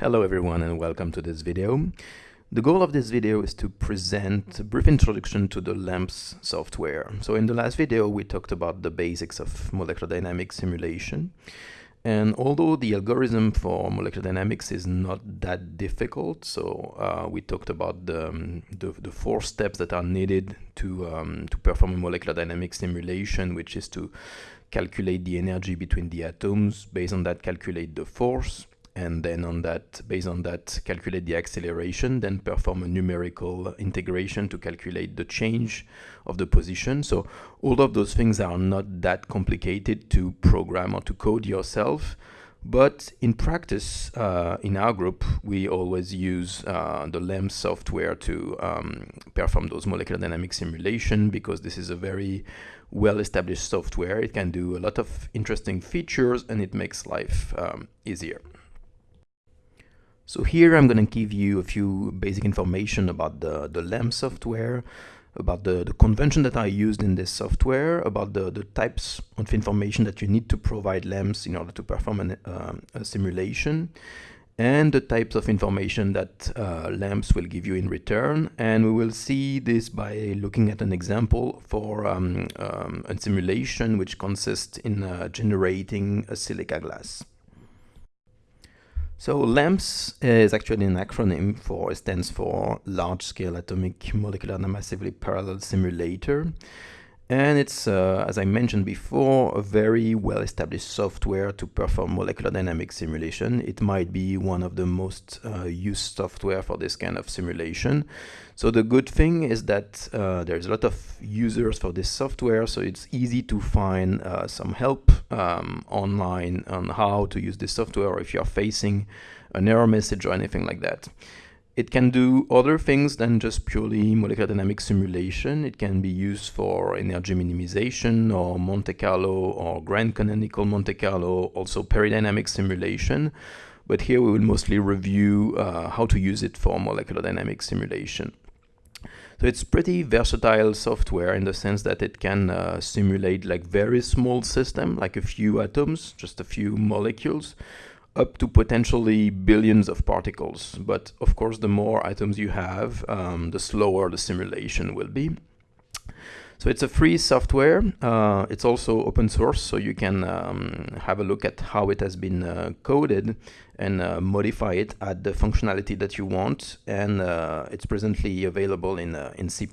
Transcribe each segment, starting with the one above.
Hello everyone and welcome to this video. The goal of this video is to present a brief introduction to the LAMMPS software. So in the last video we talked about the basics of molecular dynamics simulation and although the algorithm for molecular dynamics is not that difficult, so uh, we talked about the, um, the, the, four steps that are needed to, um, to perform a molecular dynamics simulation, which is to calculate the energy between the atoms, based on that calculate the force, and then on that, based on that, calculate the acceleration, then perform a numerical integration to calculate the change of the position. So all of those things are not that complicated to program or to code yourself. But in practice, uh, in our group, we always use uh, the LAMMPS software to um, perform those molecular dynamic simulation because this is a very well-established software. It can do a lot of interesting features and it makes life um, easier. So here I'm going to give you a few basic information about the, the LAMP software, about the, the convention that I used in this software, about the, the types of information that you need to provide LAMMPS in order to perform an, uh, a simulation, and the types of information that uh, LAMMPS will give you in return. And we will see this by looking at an example for um, um, a simulation which consists in uh, generating a silica glass. So LAMMPS is actually an acronym for, it stands for Large Scale Atomic Molecular and Massively Parallel Simulator. And it's, uh, as I mentioned before, a very well-established software to perform molecular dynamic simulation. It might be one of the most uh, used software for this kind of simulation. So the good thing is that uh, there's a lot of users for this software, so it's easy to find uh, some help um, online on how to use this software or if you're facing an error message or anything like that. It can do other things than just purely molecular dynamic simulation. It can be used for energy minimization or Monte Carlo or grand canonical Monte Carlo, also peridynamic simulation. But here we will mostly review uh, how to use it for molecular dynamic simulation. So it's pretty versatile software in the sense that it can uh, simulate like very small system, like a few atoms, just a few molecules, up to potentially billions of particles. But of course, the more atoms you have, um, the slower the simulation will be. So it's a free software. Uh, it's also open source, so you can um, have a look at how it has been uh, coded and uh, modify it, add the functionality that you want. And uh, it's presently available in, uh, in C++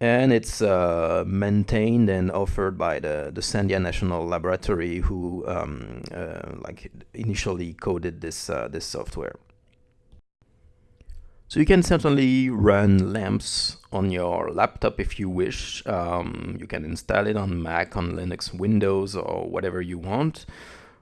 and it's uh, maintained and offered by the, the Sandia National Laboratory who um, uh, like initially coded this, uh, this software. So you can certainly run LAMMPS on your laptop if you wish. Um, you can install it on Mac, on Linux, Windows, or whatever you want.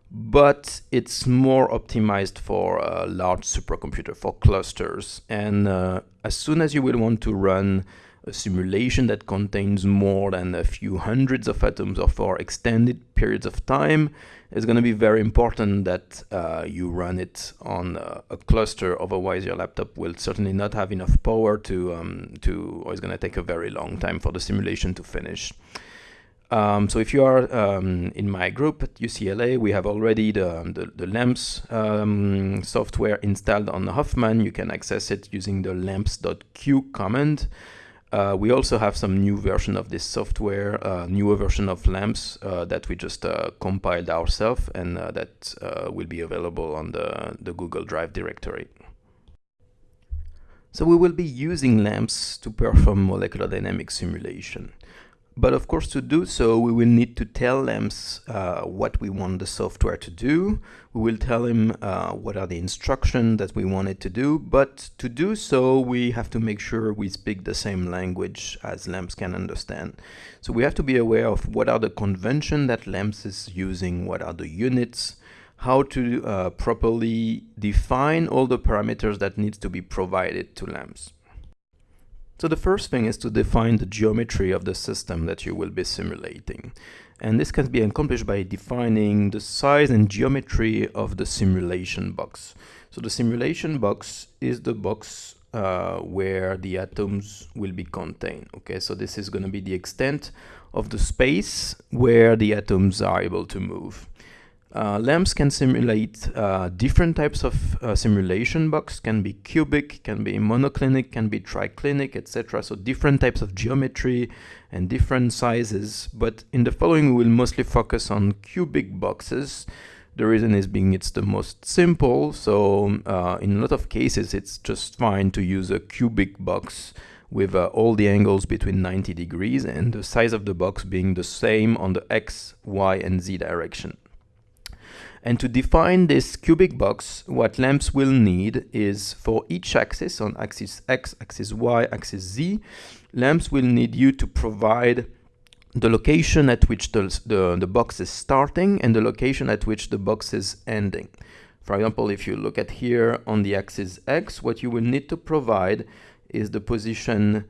But it's more optimized for a large supercomputer, for clusters. And uh, as soon as you will want to run a simulation that contains more than a few hundreds of atoms or for extended periods of time, it's going to be very important that uh, you run it on a, a, cluster. Otherwise, your laptop will certainly not have enough power to, um, to or it's going to take a very long time for the simulation to finish. Um, so if you are um, in my group at UCLA, we have already the, the, the LAMMPS um, software installed on the Hoffman. You can access it using the lamps.q command. Uh, we also have some new version of this software, uh, newer version of LAMMPS uh, that we just uh, compiled ourselves and uh, that uh, will be available on the, the Google Drive directory. So we will be using LAMMPS to perform molecular dynamic simulation. But of course, to do so, we will need to tell LAMMPS uh, what we want the software to do. We will tell him uh, what are the instructions that we want it to do. But to do so, we have to make sure we speak the same language as LAMMPS can understand. So we have to be aware of what are the convention that LAMMPS is using, what are the units, how to uh, properly define all the parameters that needs to be provided to LAMMPS. So the first thing is to define the geometry of the system that you will be simulating. And this can be accomplished by defining the size and geometry of the simulation box. So the simulation box is the box uh, where the atoms will be contained. Okay, so this is going to be the extent of the space where the atoms are able to move. Uh, LAMMPS can simulate uh, different types of uh, simulation box, can be cubic, can be monoclinic, can be triclinic, etc. So different types of geometry and different sizes. But in the following, we will mostly focus on cubic boxes. The reason is being it's the most simple. So uh, in a lot of cases, it's just fine to use a cubic box with uh, all the angles between 90 degrees and the size of the box being the same on the x, y, and z direction. And to define this cubic box, what LAMMPS will need is for each axis, on axis X, axis Y, axis Z, LAMMPS will need you to provide the location at which the, the, the box is starting and the location at which the box is ending. For example, if you look at here on the axis X, what you will need to provide is the position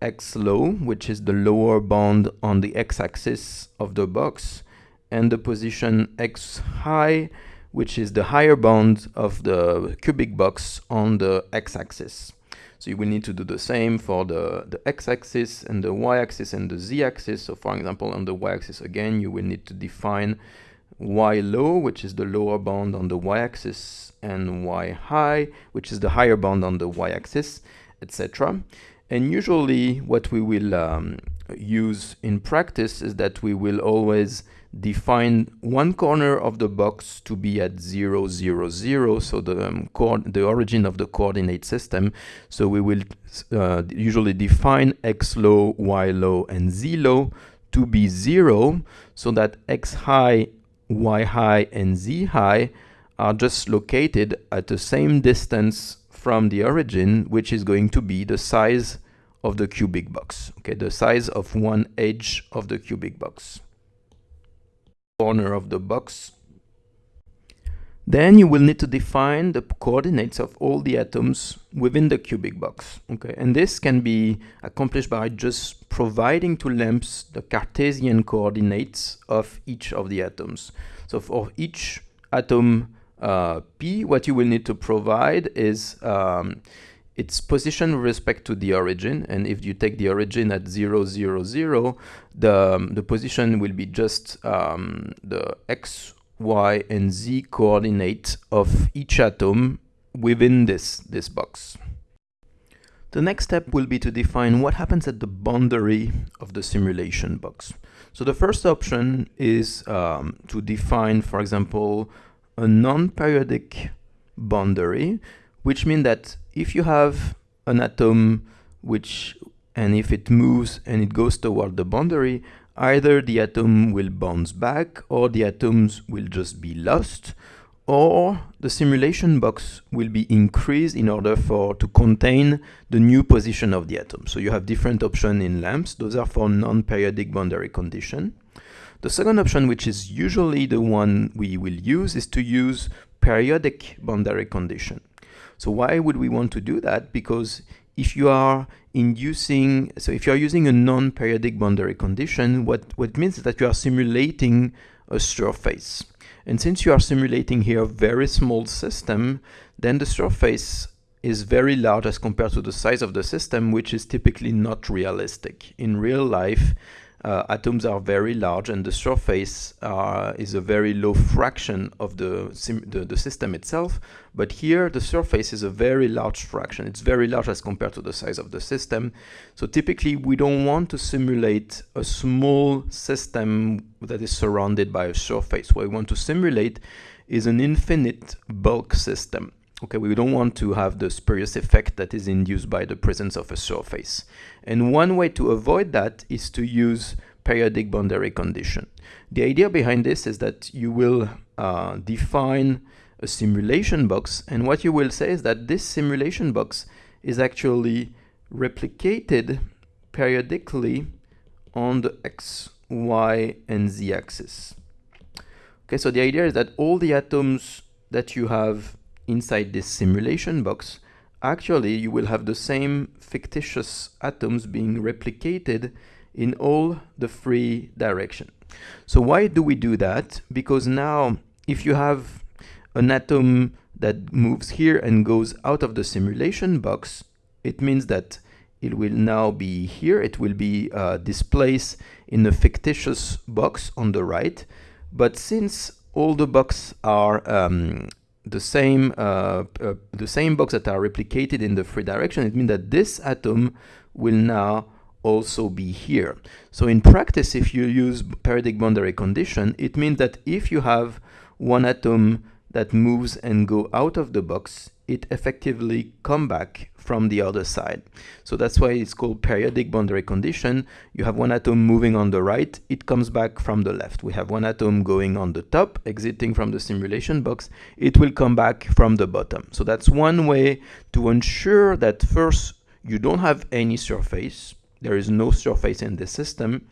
X low, which is the lower bound on the X-axis of the box, and the position x high, which is the higher bound of the cubic box on the x-axis. So you will need to do the same for the, the x-axis and the y-axis and the z-axis. So for example, on the y-axis again, you will need to define y low, which is the lower bound on the y-axis, and y high, which is the higher bound on the y-axis, etc. And usually what we will um, use in practice is that we will always define one corner of the box to be at 0, 0, 0, so the, um, the origin of the coordinate system. So we will uh, usually define x low, y low, and z low to be 0, so that x high, y high, and z high are just located at the same distance from the origin, which is going to be the size of the cubic box, okay, the size of one edge of the cubic box corner of the box. Then you will need to define the coordinates of all the atoms within the cubic box. Okay, and this can be accomplished by just providing to LAMMPS the Cartesian coordinates of each of the atoms. So for each atom uh, P, what you will need to provide is um, its position with respect to the origin. And if you take the origin at 0, 0, 0, the, um, the position will be just um, the x, y, and z coordinate of each atom within this, this box. The next step will be to define what happens at the boundary of the simulation box. So the first option is um, to define, for example, a non-periodic boundary, which means that if you have an atom which and if it moves and it goes toward the boundary, either the atom will bounce back or the atoms will just be lost or the simulation box will be increased in order for to contain the new position of the atom. So you have different options in LAMMPS. Those are for non-periodic boundary condition. The second option, which is usually the one we will use, is to use periodic boundary condition. So why would we want to do that? Because if you are inducing, so if you are using a non-periodic boundary condition, what, what means is that you are simulating a surface. And since you are simulating here a very small system, then the surface is very large as compared to the size of the system, which is typically not realistic. In real life, uh, atoms are very large and the surface uh, is a very low fraction of the, the, the, system itself. But here the surface is a very large fraction. It's very large as compared to the size of the system. So typically we don't want to simulate a small system that is surrounded by a surface. What we want to simulate is an infinite bulk system. Okay, we don't want to have the spurious effect that is induced by the presence of a surface. And one way to avoid that is to use periodic boundary condition. The idea behind this is that you will uh, define a simulation box and what you will say is that this simulation box is actually replicated periodically on the x, y, and z axis. Okay, so the idea is that all the atoms that you have inside this simulation box, actually you will have the same fictitious atoms being replicated in all the three directions. So why do we do that? Because now if you have an atom that moves here and goes out of the simulation box, it means that it will now be here, it will be uh, displaced in a fictitious box on the right. But since all the boxes are um, the same uh, uh, the same box that are replicated in the free direction, it means that this atom will now also be here. So in practice, if you use periodic boundary condition, it means that if you have one atom that moves and go out of the box, it effectively come back from the other side. So that's why it's called periodic boundary condition. You have one atom moving on the right, it comes back from the left. We have one atom going on the top, exiting from the simulation box, it will come back from the bottom. So that's one way to ensure that first you don't have any surface, there is no surface in the system,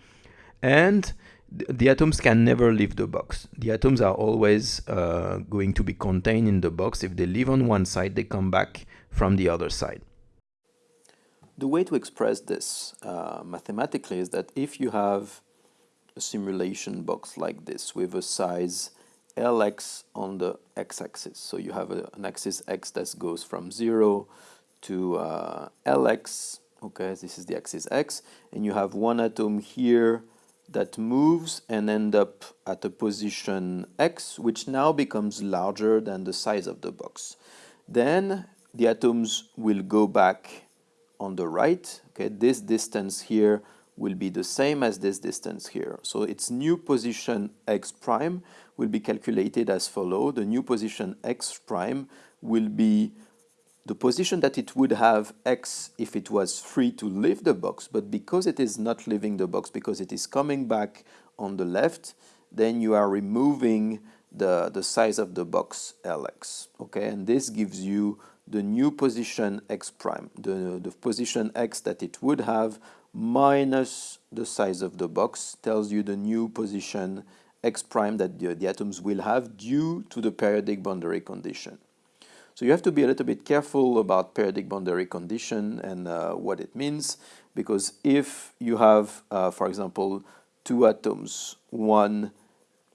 and the atoms can never leave the box. The atoms are always uh, going to be contained in the box. If they leave on one side, they come back from the other side. The way to express this uh, mathematically is that if you have a simulation box like this with a size Lx on the x-axis, so you have a, an axis x that goes from 0 to uh, Lx, okay, this is the axis x, and you have one atom here that moves and end up at a position x, which now becomes larger than the size of the box. Then the atoms will go back on the right. Okay, this distance here will be the same as this distance here. So its new position x prime will be calculated as follow. The new position x prime will be the position that it would have x if it was free to leave the box, but because it is not leaving the box, because it is coming back on the left, then you are removing the, the size of the box Lx, okay? And this gives you the new position x prime, the, the position x that it would have minus the size of the box tells you the new position x prime that the, the atoms will have due to the periodic boundary condition. So you have to be a little bit careful about periodic boundary condition and uh, what it means because if you have, uh, for example, two atoms, one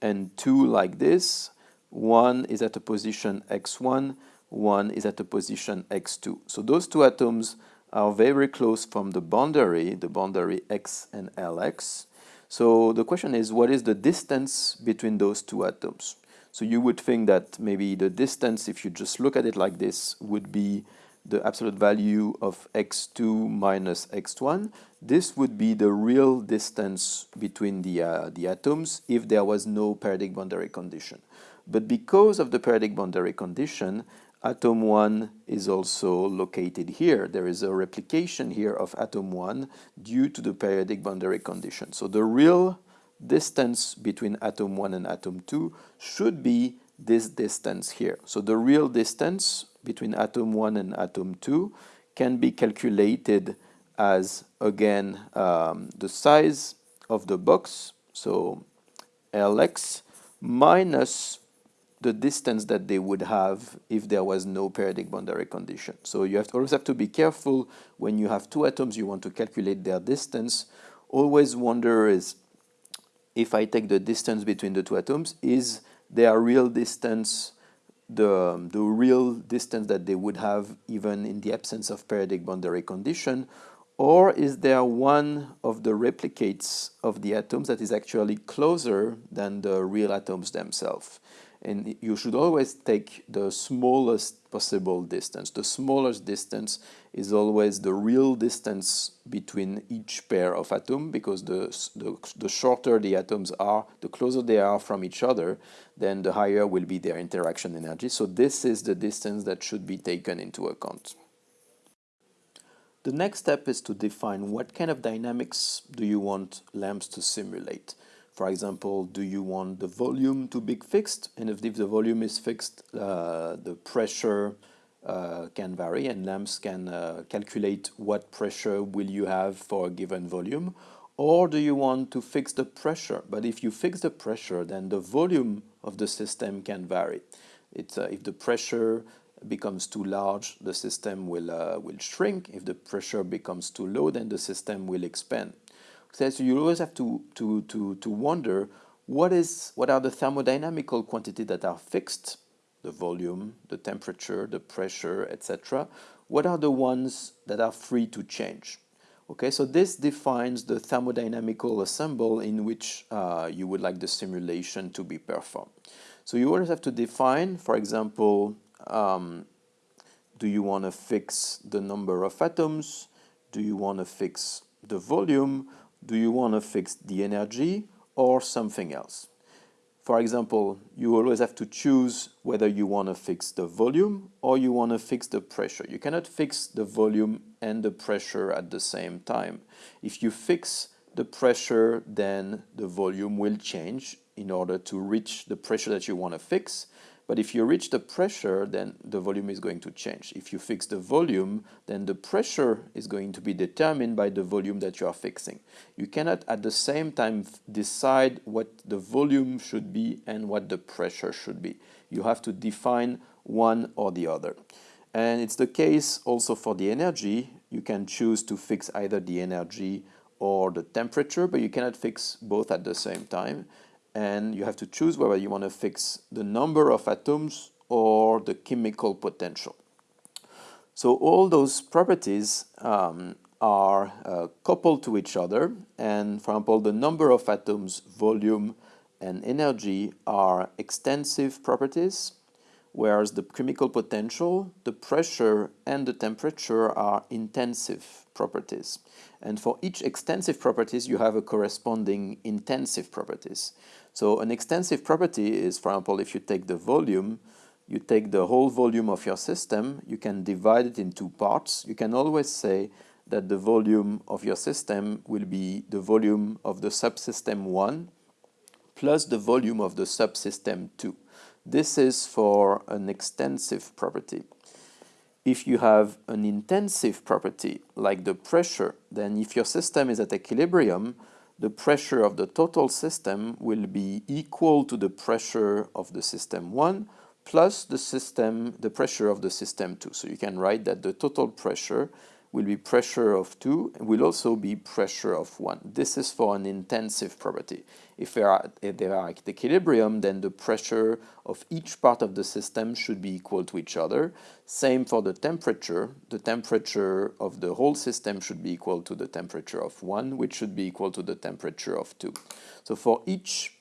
and two like this, one is at a position x1, one is at a position x2. So those two atoms are very close from the boundary, the boundary x and Lx. So the question is, what is the distance between those two atoms? So you would think that maybe the distance, if you just look at it like this, would be the absolute value of x2 minus x1. This would be the real distance between the, uh, the atoms if there was no periodic boundary condition. But because of the periodic boundary condition, atom 1 is also located here. There is a replication here of atom 1 due to the periodic boundary condition. So the real distance between atom 1 and atom 2 should be this distance here. So the real distance between atom 1 and atom 2 can be calculated as, again, um, the size of the box, so Lx, minus the distance that they would have if there was no periodic boundary condition. So you have to always have to be careful when you have two atoms, you want to calculate their distance. Always wonder is if I take the distance between the two atoms, is their real distance the, the real distance that they would have even in the absence of periodic boundary condition, or is there one of the replicates of the atoms that is actually closer than the real atoms themselves? And you should always take the smallest possible distance. The smallest distance is always the real distance between each pair of atoms because the, the, the, shorter the atoms are, the closer they are from each other, then the higher will be their interaction energy. So this is the distance that should be taken into account. The next step is to define what kind of dynamics do you want LAMMPS to simulate. For example, do you want the volume to be fixed? And if, the volume is fixed, uh, the pressure uh, can vary and LAMMPS can uh, calculate what pressure will you have for a given volume. Or do you want to fix the pressure? But if you fix the pressure, then the volume of the system can vary. It's, uh, if the pressure becomes too large, the system will, uh, will shrink. If the pressure becomes too low, then the system will expand. So you always have to, to, to, to wonder what, is, what are the thermodynamical quantities that are fixed, the volume, the temperature, the pressure, etc. What are the ones that are free to change? Okay, so this defines the thermodynamical ensemble in which uh, you would like the simulation to be performed. So you always have to define, for example, um, do you want to fix the number of atoms? Do you want to fix the volume? Do you want to fix the energy or something else? For example, you always have to choose whether you want to fix the volume or you want to fix the pressure. You cannot fix the volume and the pressure at the same time. If you fix the pressure, then the volume will change in order to reach the pressure that you want to fix. But if you reach the pressure, then the volume is going to change. If you fix the volume, then the pressure is going to be determined by the volume that you are fixing. You cannot at the same time decide what the volume should be and what the pressure should be. You have to define one or the other. And it's the case also for the energy. You can choose to fix either the energy or the temperature, but you cannot fix both at the same time and you have to choose whether you want to fix the number of atoms or the chemical potential. So all those properties um, are uh, coupled to each other and for example the number of atoms, volume and energy are extensive properties whereas the chemical potential, the pressure and the temperature are intensive properties. And for each extensive properties you have a corresponding intensive properties. So an extensive property is, for example, if you take the volume, you take the whole volume of your system, you can divide it in two parts. You can always say that the volume of your system will be the volume of the subsystem 1 plus the volume of the subsystem 2. This is for an extensive property. If you have an intensive property, like the pressure, then if your system is at equilibrium, the pressure of the total system will be equal to the pressure of the system 1 plus the system the pressure of the system 2. So you can write that the total pressure will be pressure of 2 and will also be pressure of 1. This is for an intensive property. If they, are, if they are at equilibrium, then the pressure of each part of the system should be equal to each other. Same for the temperature. The temperature of the whole system should be equal to the temperature of 1, which should be equal to the temperature of 2. So for each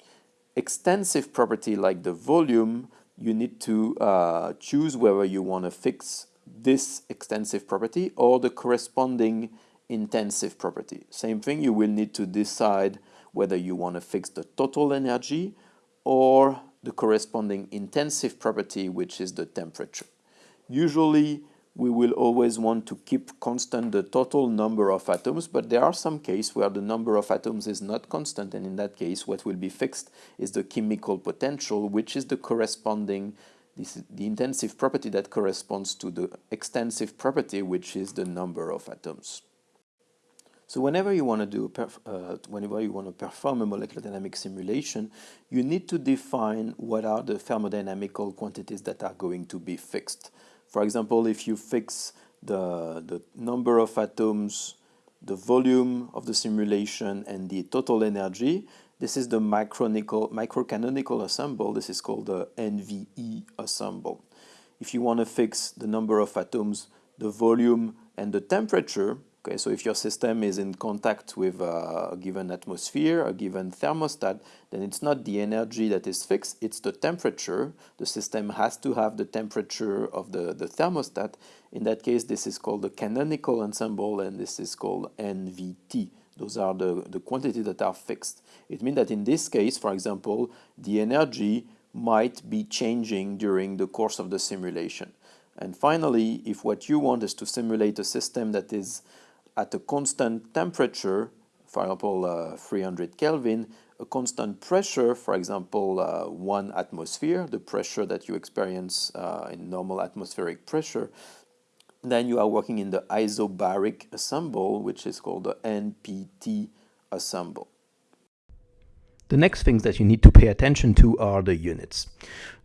extensive property like the volume, you need to uh, choose whether you want to fix this extensive property or the corresponding intensive property. Same thing, you will need to decide whether you want to fix the total energy or the corresponding intensive property, which is the temperature. Usually, we will always want to keep constant the total number of atoms, but there are some cases where the number of atoms is not constant, and in that case, what will be fixed is the chemical potential, which is the corresponding this is the intensive property that corresponds to the extensive property, which is the number of atoms. So whenever you want to do, uh, whenever you want to perform a molecular dynamic simulation, you need to define what are the thermodynamical quantities that are going to be fixed. For example, if you fix the, the number of atoms, the volume of the simulation, and the total energy, this is the microcanonical ensemble. This is called the NVE ensemble. If you want to fix the number of atoms, the volume, and the temperature, okay, so if your system is in contact with a given atmosphere, a given thermostat, then it's not the energy that is fixed, it's the temperature. The system has to have the temperature of the, the thermostat. In that case, this is called the canonical ensemble, and this is called NVT. Those are the, the quantities that are fixed. It means that in this case, for example, the energy might be changing during the course of the simulation. And finally, if what you want is to simulate a system that is at a constant temperature, for example, uh, 300 Kelvin, a constant pressure, for example, uh, one atmosphere, the pressure that you experience uh, in normal atmospheric pressure, then you are working in the isobaric ensemble, which is called the NPT ensemble. The next things that you need to pay attention to are the units.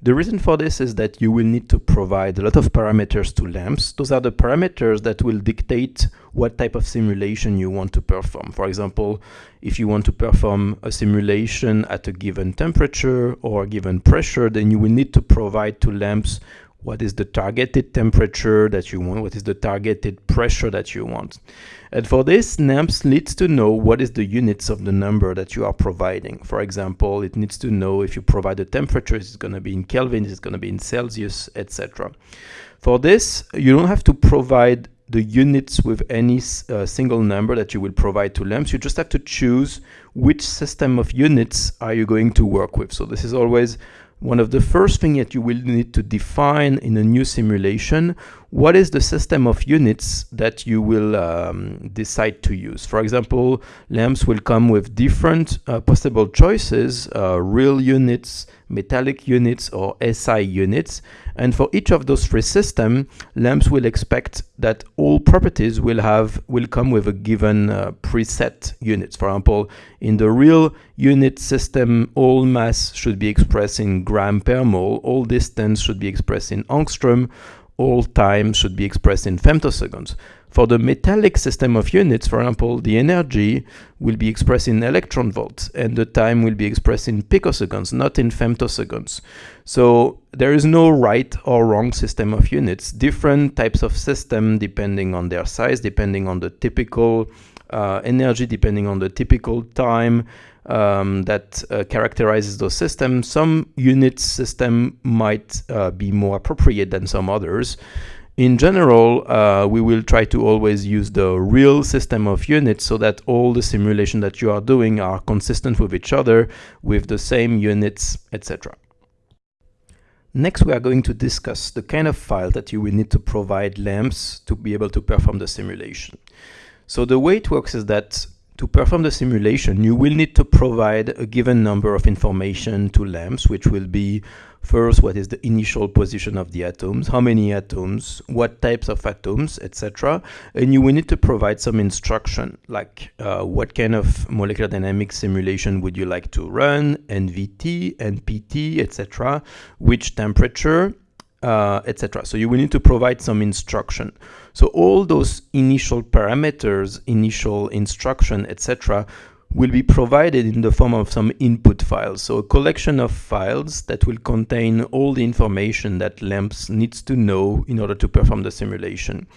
The reason for this is that you will need to provide a lot of parameters to LAMMPS. Those are the parameters that will dictate what type of simulation you want to perform. For example, if you want to perform a simulation at a given temperature or a given pressure, then you will need to provide to LAMMPS what is the targeted temperature that you want, what is the targeted pressure that you want. And for this, LAMMPS needs to know what is the units of the number that you are providing. For example, it needs to know if you provide a temperature, it's going to be in Kelvin, it's going to be in Celsius, etc. For this, you don't have to provide the units with any uh, single number that you will provide to LAMMPS. You just have to choose which system of units are you going to work with. So this is always one of the first things that you will need to define in a new simulation, what is the system of units that you will um, decide to use. For example, LAMMPS will come with different uh, possible choices, uh, real units, metallic units, or SI units. And for each of those three systems, LAMMPS will expect that all properties will have will come with a given uh, preset units. For example, in the real unit system, all mass should be expressed in gram per mole, all distance should be expressed in angstrom, all time should be expressed in femtoseconds. For the metallic system of units, for example, the energy will be expressed in electron volts and the time will be expressed in picoseconds, not in femtoseconds. So there is no right or wrong system of units. Different types of system depending on their size, depending on the typical uh, energy, depending on the typical time, um, that uh, characterizes those systems. Some unit system might uh, be more appropriate than some others. In general, uh, we will try to always use the real system of units so that all the simulation that you are doing are consistent with each other with the same units, etc. Next, we are going to discuss the kind of file that you will need to provide LAMMPS to be able to perform the simulation. So the way it works is that to perform the simulation, you will need to provide a given number of information to LAMMPS, which will be first, what is the initial position of the atoms, how many atoms, what types of atoms, etc. And you will need to provide some instruction, like uh, what kind of molecular dynamics simulation would you like to run, NVT, NPT, etc., which temperature, uh, etc. So you will need to provide some instruction. So all those initial parameters, initial instruction, etc., will be provided in the form of some input files. So a collection of files that will contain all the information that LAMMPS needs to know in order to perform the simulation.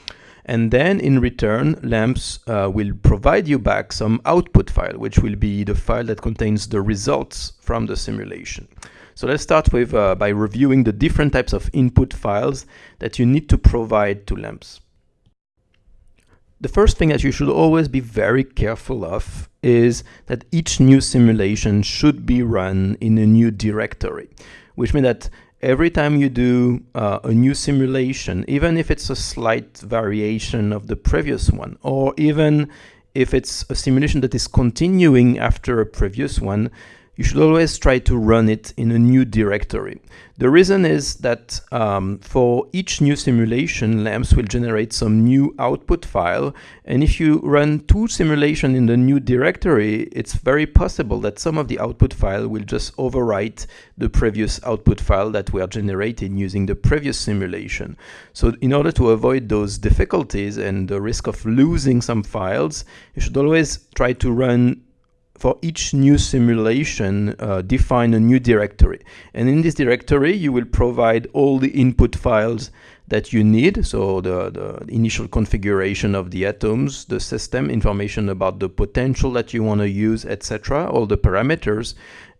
And then in return, LAMMPS uh, will provide you back some output file, which will be the file that contains the results from the simulation. So let's start with uh, by reviewing the different types of input files that you need to provide to LAMMPS. The first thing that you should always be very careful of is that each new simulation should be run in a new directory, which means that every time you do uh, a new simulation, even if it's a slight variation of the previous one, or even if it's a simulation that is continuing after a previous one, you should always try to run it in a new directory. The reason is that um, for each new simulation, LAMMPS will generate some new output file. And if you run two simulations in the new directory, it's very possible that some of the output file will just overwrite the previous output file that were generated using the previous simulation. So in order to avoid those difficulties and the risk of losing some files, you should always try to run for each new simulation, uh, define a new directory. And in this directory, you will provide all the input files that you need. So the, the initial configuration of the atoms, the system, information about the potential that you want to use, etc., all the parameters.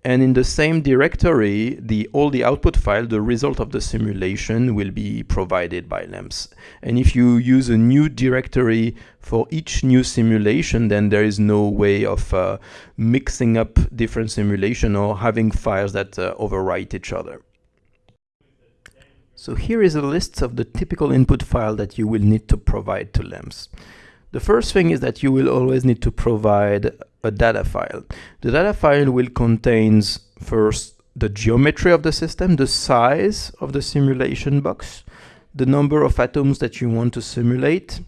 And in the same directory, the all the output file, the result of the simulation will be provided by LAMMPS. And if you use a new directory for each new simulation, then there is no way of uh, mixing up different simulation or having files that uh, overwrite each other. So here is a list of the typical input file that you will need to provide to LAMMPS. The first thing is that you will always need to provide a data file. The data file will contain first the geometry of the system, the size of the simulation box, the number of atoms that you want to simulate,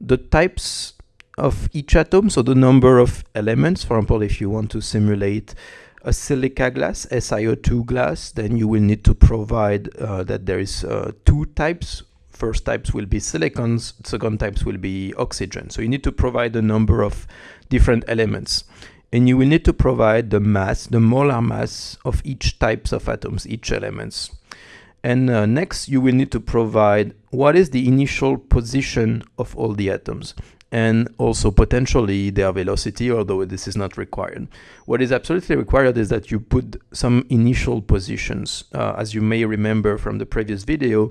the types of each atom, so the number of elements. For example, if you want to simulate a silica glass, SiO2 glass, then you will need to provide uh, that there is uh, two types first types will be silicons, second types will be oxygen. So you need to provide a number of different elements. And you will need to provide the mass, the molar mass of each types of atoms, each elements. And uh, next, you will need to provide what is the initial position of all the atoms and also potentially their velocity, although this is not required. What is absolutely required is that you put some initial positions. Uh, as you may remember from the previous video,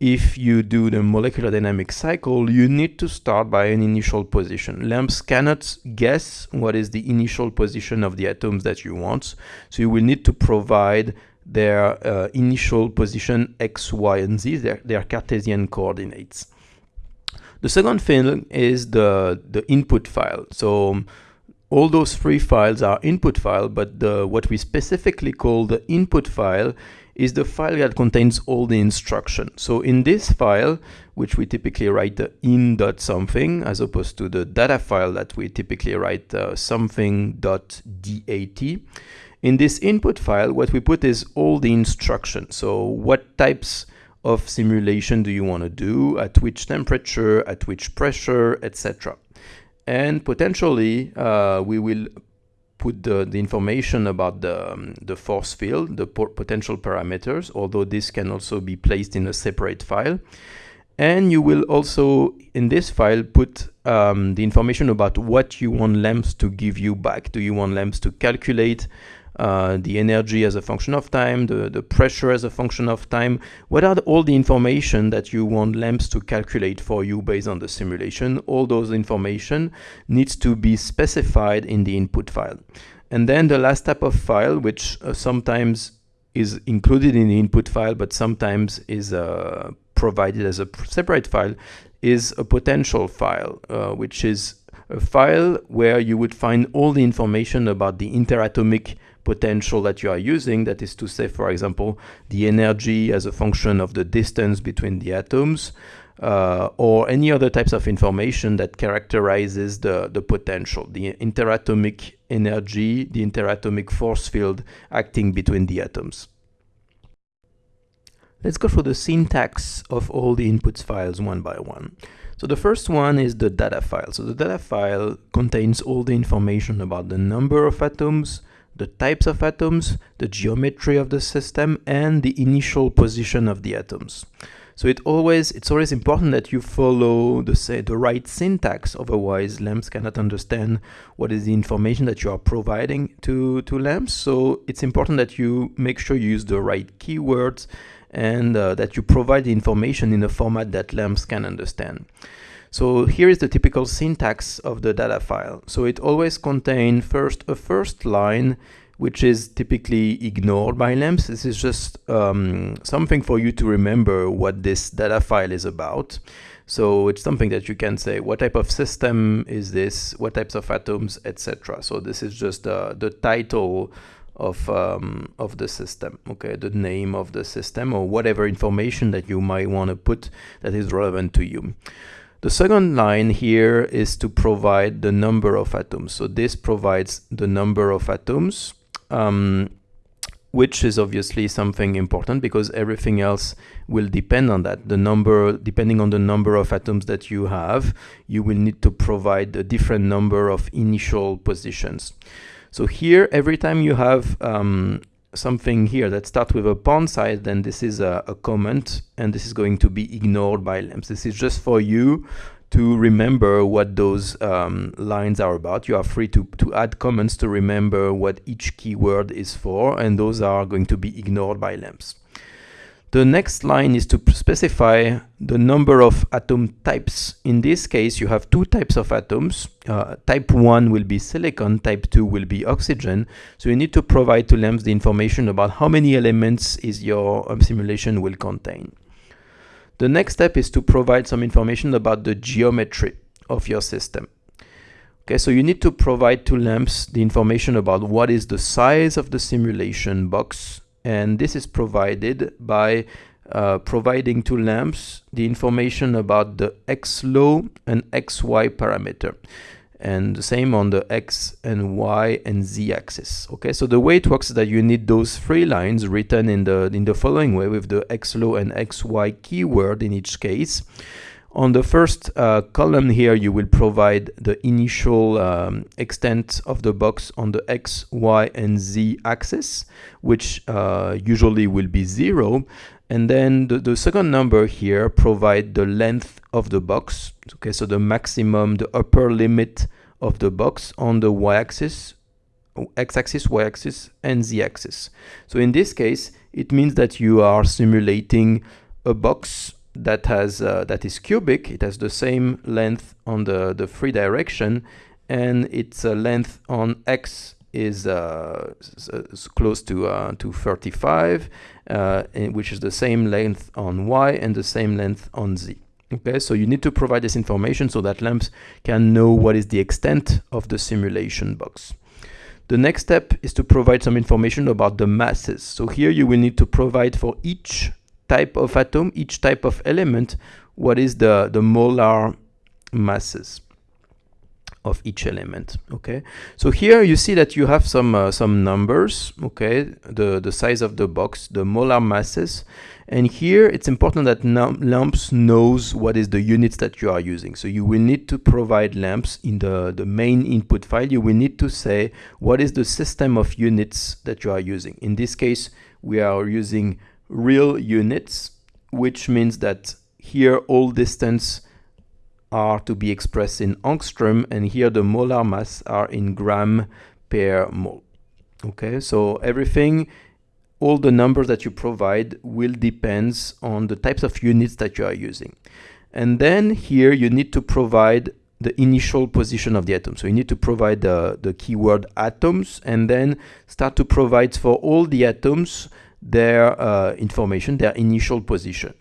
if you do the molecular dynamic cycle, you need to start by an initial position. LAMMPS cannot guess what is the initial position of the atoms that you want, so you will need to provide their uh, initial position x, y, and z, their, their Cartesian coordinates. The second thing is the, the input file. So all those three files are input file, but the, what we specifically call the input file is the file that contains all the instructions. So in this file, which we typically write the in dot something, as opposed to the data file that we typically write uh, dat. in this input file, what we put is all the instructions. So what types of simulation do you want to do, at which temperature, at which pressure, etc. And potentially uh, we will put the, the information about the, um, the force field, the potential parameters, although this can also be placed in a separate file. And you will also, in this file, put um, the information about what you want LAMMPS to give you back. Do you want LAMMPS to calculate uh, the energy as a function of time, the, the pressure as a function of time. What are the, all the information that you want LAMMPS to calculate for you based on the simulation? All those information needs to be specified in the input file. And then the last type of file, which uh, sometimes is included in the input file, but sometimes is uh, provided as a separate file, is a potential file, uh, which is a file where you would find all the information about the interatomic potential that you are using. That is to say, for example, the energy as a function of the distance between the atoms, uh, or any other types of information that characterizes the, the potential, the interatomic energy, the interatomic force field acting between the atoms. Let's go through the syntax of all the inputs files one by one. So the first one is the data file. So the data file contains all the information about the number of atoms, the types of atoms, the geometry of the system, and the initial position of the atoms. So it always it's always important that you follow the say the right syntax, otherwise LAMMPS cannot understand what is the information that you are providing to, to LAMMPS. So it's important that you make sure you use the right keywords and uh, that you provide the information in a format that LAMMPS can understand. So here is the typical syntax of the data file. So it always contains first a first line, which is typically ignored by LAMMPS. This is just um, something for you to remember what this data file is about. So it's something that you can say, what type of system is this? What types of atoms, etc. So this is just uh, the title of um, of the system okay the name of the system or whatever information that you might want to put that is relevant to you the second line here is to provide the number of atoms. So this provides the number of atoms, um, which is obviously something important because everything else will depend on that. The number, depending on the number of atoms that you have, you will need to provide a different number of initial positions. So here, every time you have um, something here that starts with a pawn side, then this is a, a, comment and this is going to be ignored by LAMMPS. This is just for you to remember what those um, lines are about. You are free to, to add comments to remember what each keyword is for and those are going to be ignored by LAMMPS. The next line is to specify the number of atom types. In this case, you have two types of atoms. Uh, type 1 will be silicon, type 2 will be oxygen. So you need to provide to LAMMPS the information about how many elements is your um, simulation will contain. The next step is to provide some information about the geometry of your system. Okay, so you need to provide to LAMMPS the information about what is the size of the simulation box, and this is provided by uh, providing to LAMMPS the information about the x-low and xhi parameter. And the same on the x and y and z axis okay? So the way it works is that you need those three lines written in the in the following way with the x-low and xhi keyword in each case On the first uh, column here, you will provide the initial um, extent of the box on the X, Y, and Z axis, which uh, usually will be zero. And then the, the second number here provide the length of the box. Okay, so the maximum, the upper limit of the box on the y-axis, x-axis, y-axis, and z-axis. So in this case, it means that you are simulating a box that has uh, that is cubic. It has the same length on the the free direction, and its uh, length on x is uh, close to uh, to 35, uh, which is the same length on y and the same length on z. Okay, so you need to provide this information so that LAMMPS can know what is the extent of the simulation box. The next step is to provide some information about the masses. So here you will need to provide for each type of atom, each type of element, what is the, the molar masses of each element okay? So here you see that you have some uh, some numbers okay? The the size of the box the molar masses. And here it's important that LAMMPS knows what is the units that you are using. So you will need to provide LAMMPS in the the main input file. You will need to say what is the system of units that you are using? In this case we are using real units, which means that here all distance are to be expressed in angstrom and here the molar mass are in gram per mole. Okay, so everything, all the numbers that you provide will depends on the types of units that you are using. And then here you need to provide the initial position of the atom. So you need to provide the, the keyword atoms and then start to provide for all the atoms their uh, information, their initial position.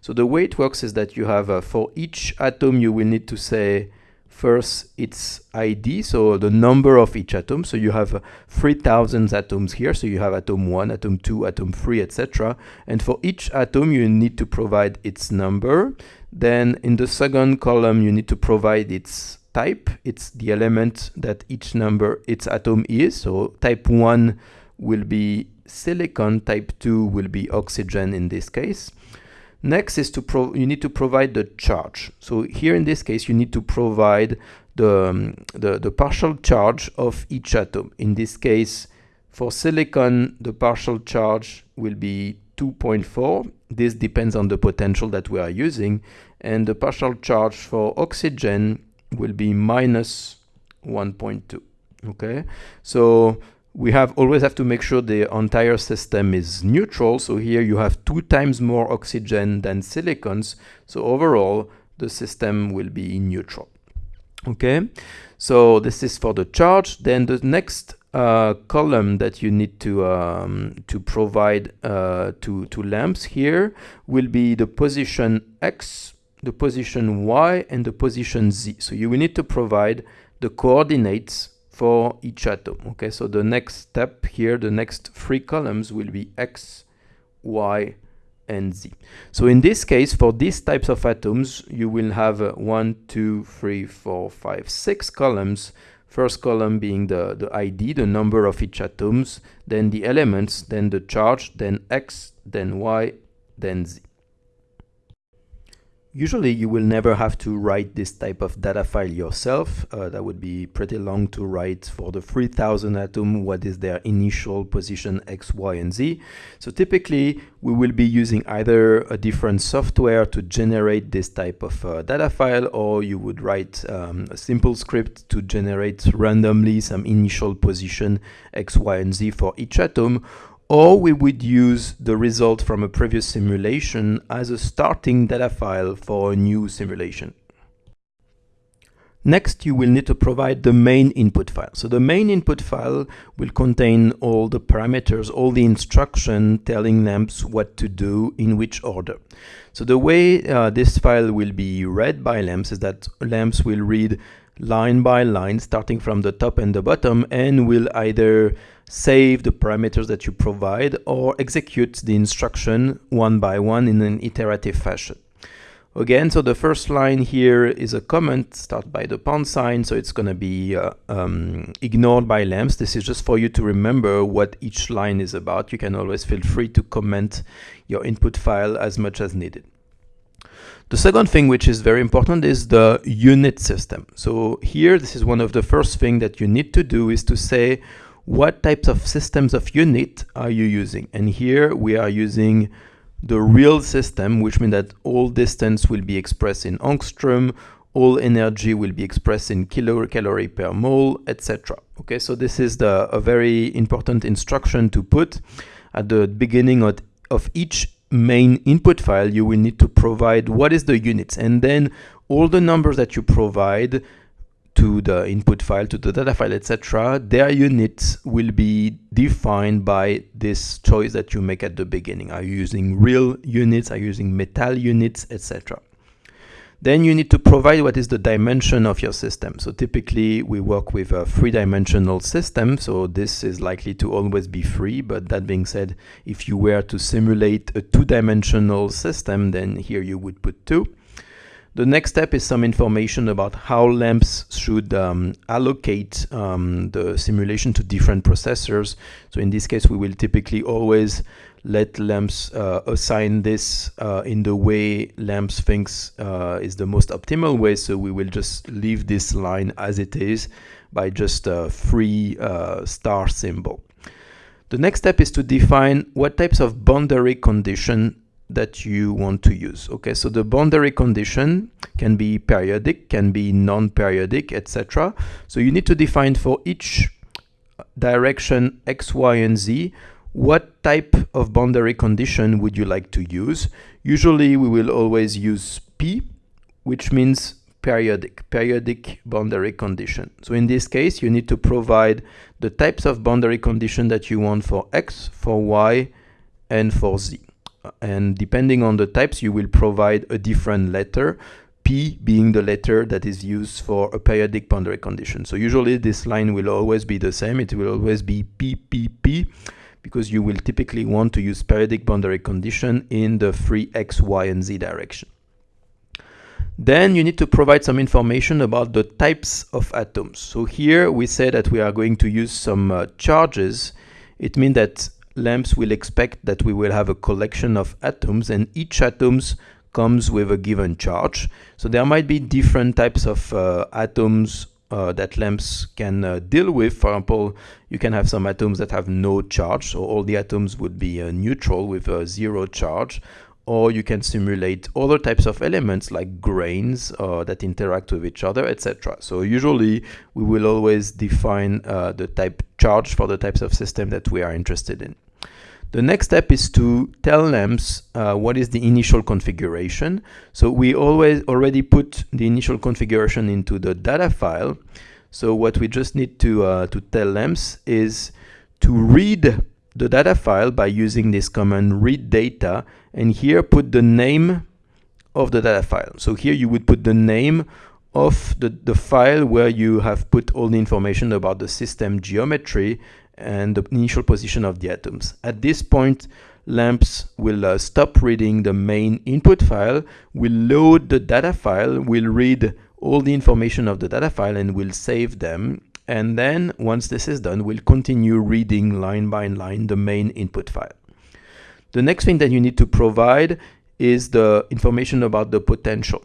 So the way it works is that you have, uh, for each atom, you will need to say first its ID, so the number of each atom. So you have uh, 3000 atoms here. So you have atom 1, atom 2, atom 3, etc. And for each atom, you need to provide its number. Then in the second column, you need to provide its type. It's the element that each number, its atom is. So type 1 will be silicon, type 2 will be oxygen in this case. Next is to you need to provide the charge. So here in this case you need to provide the, um, the, the partial charge of each atom. In this case for silicon the partial charge will be 2.4. This depends on the potential that we are using and the partial charge for oxygen will be minus 1.2 okay so we have always have to make sure the entire system is neutral. So here you have two times more oxygen than silicons. So overall, the system will be neutral. Okay, so this is for the charge. Then the next uh, column that you need to um, to provide uh, to to LAMMPS here will be the position x, the position y, and the position z. So you will need to provide the coordinates for each atom. Okay, so the next step here, the next three columns will be X, Y, and Z. So in this case, for these types of atoms, you will have uh, one, two, three, four, five, six columns. First column being the, the ID, the number of each atoms, then the elements, then the charge, then X, then Y, then Z. Usually you will never have to write this type of data file yourself. Uh, that would be pretty long to write for the 3000 atom what is their initial position x, y, and z. So typically we will be using either a different software to generate this type of uh, data file or you would write um, a simple script to generate randomly some initial position x, y, and z for each atom or we would use the result from a previous simulation as a starting data file for a new simulation. Next, you will need to provide the main input file. So the main input file will contain all the parameters, all the instruction telling LAMMPS what to do in which order. So the way uh, this file will be read by LAMMPS is that LAMMPS will read line by line, starting from the top and the bottom, and will either save the parameters that you provide or execute the instruction one by one in an iterative fashion. Again, so the first line here is a comment start by the pound sign, so it's going to be uh, um, ignored by LAMMPS. This is just for you to remember what each line is about. You can always feel free to comment your input file as much as needed. The second thing which is very important is the unit system. So here, this is one of the first thing that you need to do is to say what types of systems of unit are you using? And here we are using the real system, which means that all distance will be expressed in angstrom, all energy will be expressed in kilocalorie per mole, etc. Okay, so this is the, a very important instruction to put at the beginning of, of each main input file. You will need to provide what is the units, and then all the numbers that you provide to the input file, to the data file, etc., their units will be defined by this choice that you make at the beginning. Are you using real units? Are you using metal units, etc.? Then you need to provide what is the dimension of your system. So typically we work with a three-dimensional system, so this is likely to always be free, but that being said, if you were to simulate a two-dimensional system, then here you would put two. The next step is some information about how LAMMPS should um, allocate um, the simulation to different processors. So in this case, we will typically always let LAMMPS uh, assign this uh, in the way LAMMPS thinks uh, is the most optimal way. So we will just leave this line as it is by just a free uh, star symbol. The next step is to define what types of boundary condition that you want to use. Okay, so the boundary condition can be periodic, can be non-periodic, etc. So you need to define for each direction x, y, and z what type of boundary condition would you like to use. Usually we will always use P, which means periodic, periodic boundary condition. So in this case, you need to provide the types of boundary condition that you want for x, for y, and for z and depending on the types you will provide a different letter P being the letter that is used for a periodic boundary condition. So usually this line will always be the same. It will always be PPP because you will typically want to use periodic boundary condition in the free X, Y, and Z direction. Then you need to provide some information about the types of atoms. So here we say that we are going to use some uh, charges. It means that LAMMPS will expect that we will have a collection of atoms and each atoms comes with a given charge. So there might be different types of uh, atoms uh, that LAMMPS can uh, deal with. For example, you can have some atoms that have no charge, so all the atoms would be uh, neutral with a zero charge or you can simulate other types of elements like grains uh, that interact with each other, etc. So usually we will always define uh, the type charge for the types of system that we are interested in. The next step is to tell LAMMPS uh, what is the initial configuration. So we always already put the initial configuration into the data file. So what we just need to, uh, to tell LAMMPS is to read the data file by using this command read data and here put the name of the data file. So here you would put the name of the, the file where you have put all the information about the system geometry and the initial position of the atoms. At this point, LAMMPS will uh, stop reading the main input file, will load the data file, will read all the information of the data file and will save them. And then once this is done, we'll continue reading line by line the main input file. The next thing that you need to provide is the information about the potential.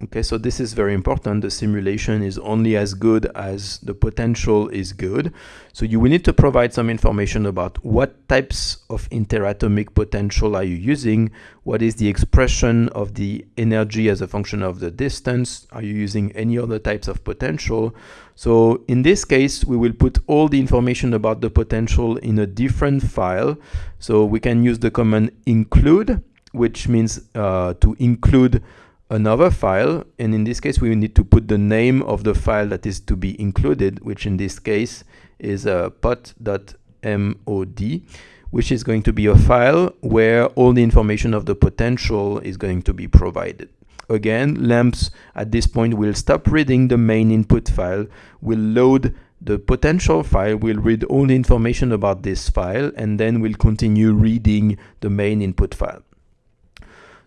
Okay, so this is very important. The simulation is only as good as the potential is good. So you will need to provide some information about what types of interatomic potential are you using, what is the expression of the energy as a function of the distance, are you using any other types of potential. So in this case, we will put all the information about the potential in a different file. So we can use the command include, which means uh, to include another file and in this case we need to put the name of the file that is to be included which in this case is a uh, pot.mod which is going to be a file where all the information of the potential is going to be provided. Again LAMMPS at this point will stop reading the main input file will load the potential file will read all the information about this file and then will continue reading the main input file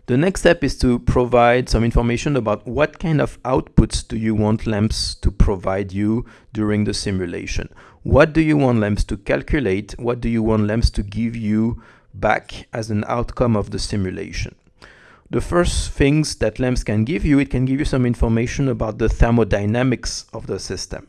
the next step is to provide some information about what kind of outputs do you want LAMMPS to provide you during the simulation. What do you want LAMMPS to calculate? What do you want LAMMPS to give you back as an outcome of the simulation? The first things that LAMMPS can give you, it can give you some information about the thermodynamics of the system.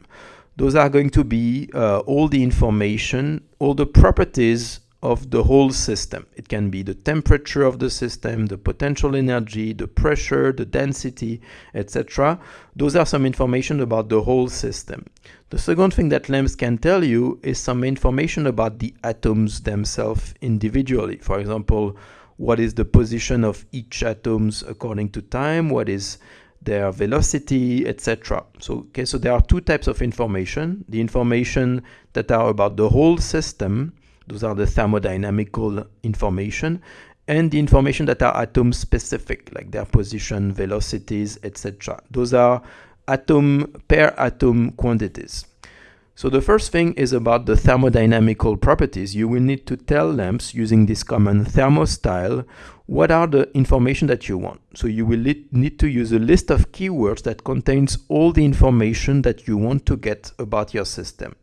Those are going to be uh, all the information, all the properties of the whole system. It can be the temperature of the system, the potential energy, the pressure, the density, etc. Those are some information about the whole system. The second thing that LAMMPS can tell you is some information about the atoms themselves individually. For example, what is the position of each atoms according to time, what is their velocity, etc. So, okay, so there are two types of information. The information that are about the whole system, those are the thermodynamical information, and the information that are atom specific, like their position, velocities, etc. Those are atom per atom quantities. So the first thing is about the thermodynamical properties. You will need to tell LAMMPS using this command thermostyle what are the information that you want. So you will need to use a list of keywords that contains all the information that you want to get about your system.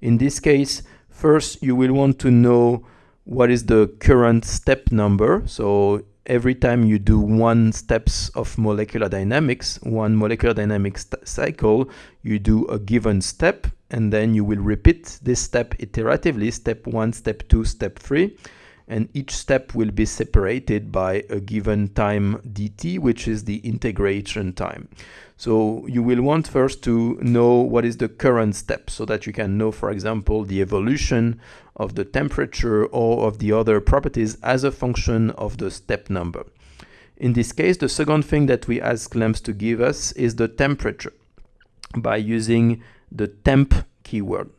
In this case, first you will want to know what is the current step number. So every time you do one steps of molecular dynamics, one molecular dynamics cycle, you do a given step and then you will repeat this step iteratively, step one, step two, step three, and each step will be separated by a given time dt, which is the integration time. So you will want first to know what is the current step so that you can know, for example, the evolution of the temperature or of the other properties as a function of the step number. In this case, the second thing that we ask LAMMPS to give us is the temperature by using the temp keyword.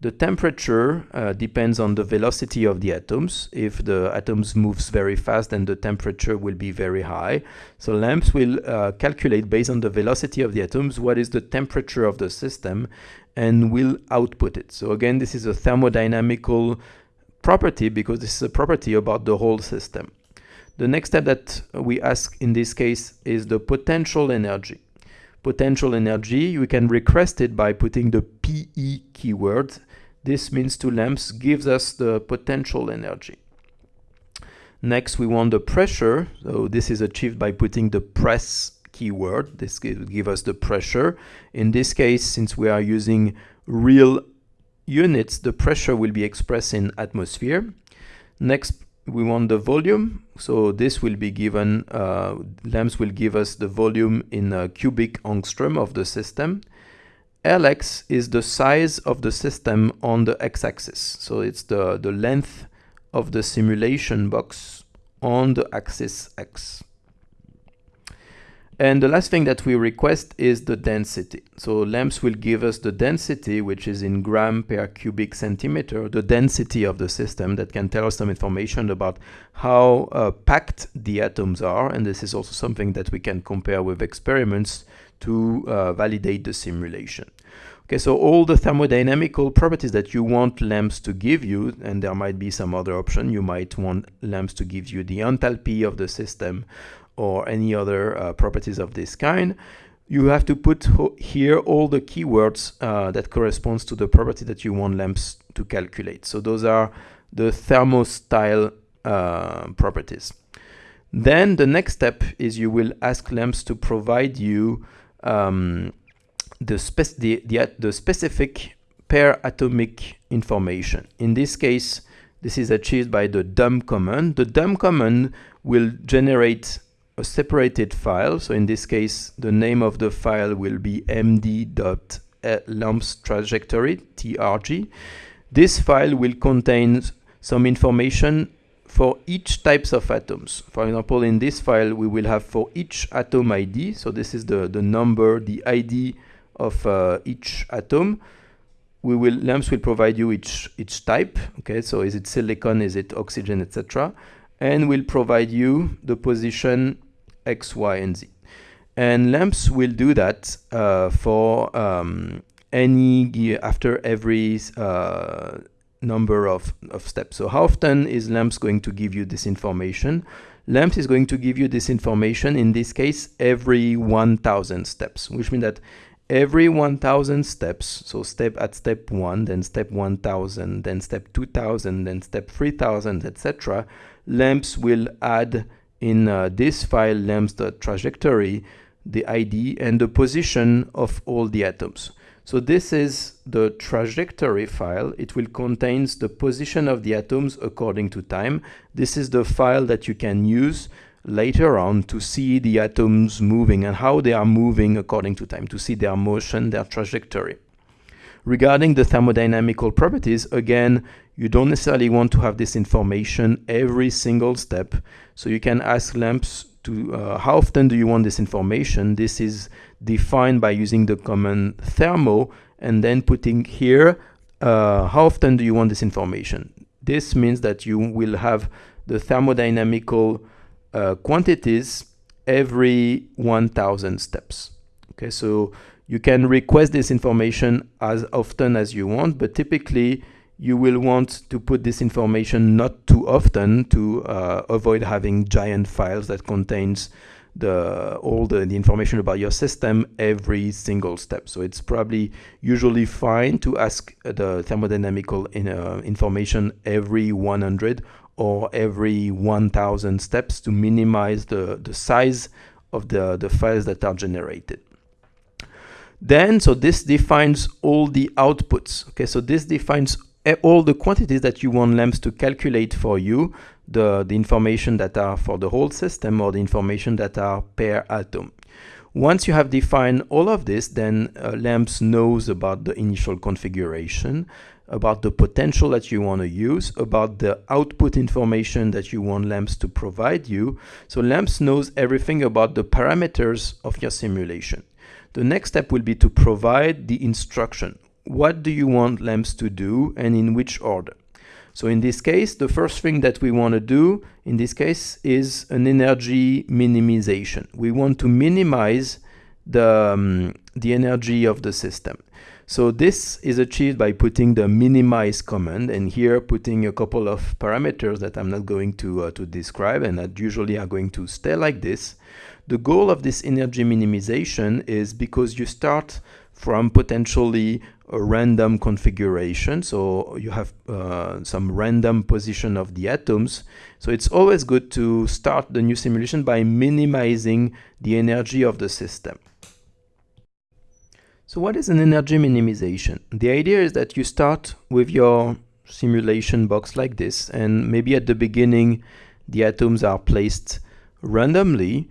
The temperature uh, depends on the velocity of the atoms. If the atoms moves very fast, then the temperature will be very high. So LAMMPS will uh, calculate based on the velocity of the atoms what is the temperature of the system and will output it. So again, this is a thermodynamical property because this is a property about the whole system. The next step that we ask in this case is the potential energy potential energy, we can request it by putting the PE keyword. This means to LAMMPS gives us the potential energy. Next, we want the pressure. So this is achieved by putting the press keyword. This will give us the pressure. In this case, since we are using real units, the pressure will be expressed in atmosphere. Next, we want the volume. So this will be given, uh, LAMMPS will give us the volume in a cubic angstrom of the system. Lx is the size of the system on the x-axis. So it's the, the length of the simulation box on the axis x. And the last thing that we request is the density. So LAMMPS will give us the density, which is in gram per cubic centimeter, the density of the system that can tell us some information about how uh, packed the atoms are. And this is also something that we can compare with experiments to uh, validate the simulation. Okay, so all the thermodynamical properties that you want LAMMPS to give you, and there might be some other option, you might want LAMMPS to give you the enthalpy of the system, or any other uh, properties of this kind, you have to put here all the keywords uh, that corresponds to the property that you want LAMMPS to calculate. So those are the thermostyle uh, properties. Then the next step is you will ask LAMMPS to provide you um, the, spec the, the, the specific per atomic information. In this case, this is achieved by the dump command. The dump command will generate a separated file. So in this case, the name of the file will be md.lammps trajectory, trg. This file will contain some information for each types of atoms. For example, in this file, we will have for each atom ID. So this is the, the number, the ID of uh, each atom. We will LAMMPS will provide you each each type. Okay, so is it silicon, is it oxygen, etc. And will provide you the position X, Y, and Z. And LAMMPS will do that uh, for um, any after every uh, number of, of steps. So how often is LAMMPS going to give you this information? LAMMPS is going to give you this information, in this case, every 1000 steps, which means that every 1000 steps, so step at step 1, then step 1000, then step 2000, then step 3000, etc., LAMMPS will add in uh, this file lammps.trajectory the ID and the position of all the atoms. So this is the trajectory file. It will contains the position of the atoms according to time. This is the file that you can use later on to see the atoms moving and how they are moving according to time, to see their motion, their trajectory. Regarding the thermodynamical properties, again, you don't necessarily want to have this information every single step. So you can ask LAMMPS to uh, how often do you want this information. This is defined by using the command thermo and then putting here uh, how often do you want this information. This means that you will have the thermodynamical uh, quantities every 1000 steps. Okay, so you can request this information as often as you want, but typically you will want to put this information not too often to uh, avoid having giant files that contains the all the, the information about your system every single step. So it's probably usually fine to ask the thermodynamical in, uh, information every 100 or every 1000 steps to minimize the, the size of the, the files that are generated. Then, so this defines all the outputs. Okay, so this defines all the quantities that you want LAMMPS to calculate for you, the, the information that are for the whole system or the information that are per atom. Once you have defined all of this, then uh, LAMMPS knows about the initial configuration, about the potential that you want to use, about the output information that you want LAMMPS to provide you. So LAMMPS knows everything about the parameters of your simulation. The next step will be to provide the instruction. What do you want LAMMPS to do and in which order? So in this case, the first thing that we want to do in this case is an energy minimization. We want to minimize the, um, the energy of the system. So this is achieved by putting the minimize command and here putting a couple of parameters that I'm not going to, uh, to describe and that usually are going to stay like this. The goal of this energy minimization is because you start from potentially a random configuration. So you have uh, some random position of the atoms. So it's always good to start the new simulation by minimizing the energy of the system. So what is an energy minimization? The idea is that you start with your simulation box like this and maybe at the beginning the atoms are placed randomly.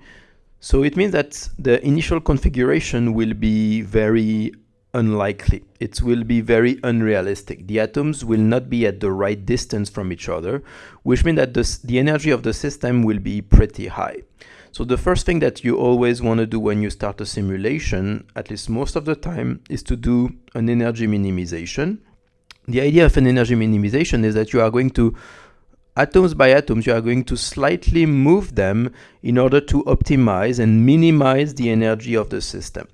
So it means that the initial configuration will be very unlikely. It will be very unrealistic. The atoms will not be at the right distance from each other, which means that this, the energy of the system will be pretty high. So the first thing that you always want to do when you start a simulation, at least most of the time, is to do an energy minimization. The idea of an energy minimization is that you are going to, atoms by atoms, you are going to slightly move them in order to optimize and minimize the energy of the system.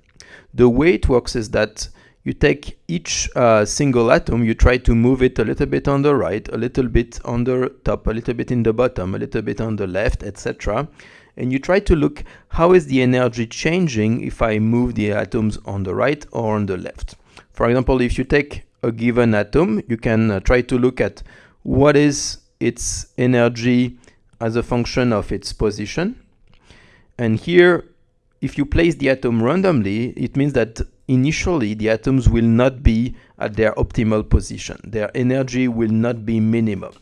The way it works is that you take each uh, single atom, you try to move it a little bit on the right, a little bit on the top, a little bit in the bottom, a little bit on the left, etc and you try to look how is the energy changing if I move the atoms on the right or on the left. For example, if you take a given atom, you can uh, try to look at what is its energy as a function of its position. And here, if you place the atom randomly, it means that initially the atoms will not be at their optimal position. Their energy will not be minimum.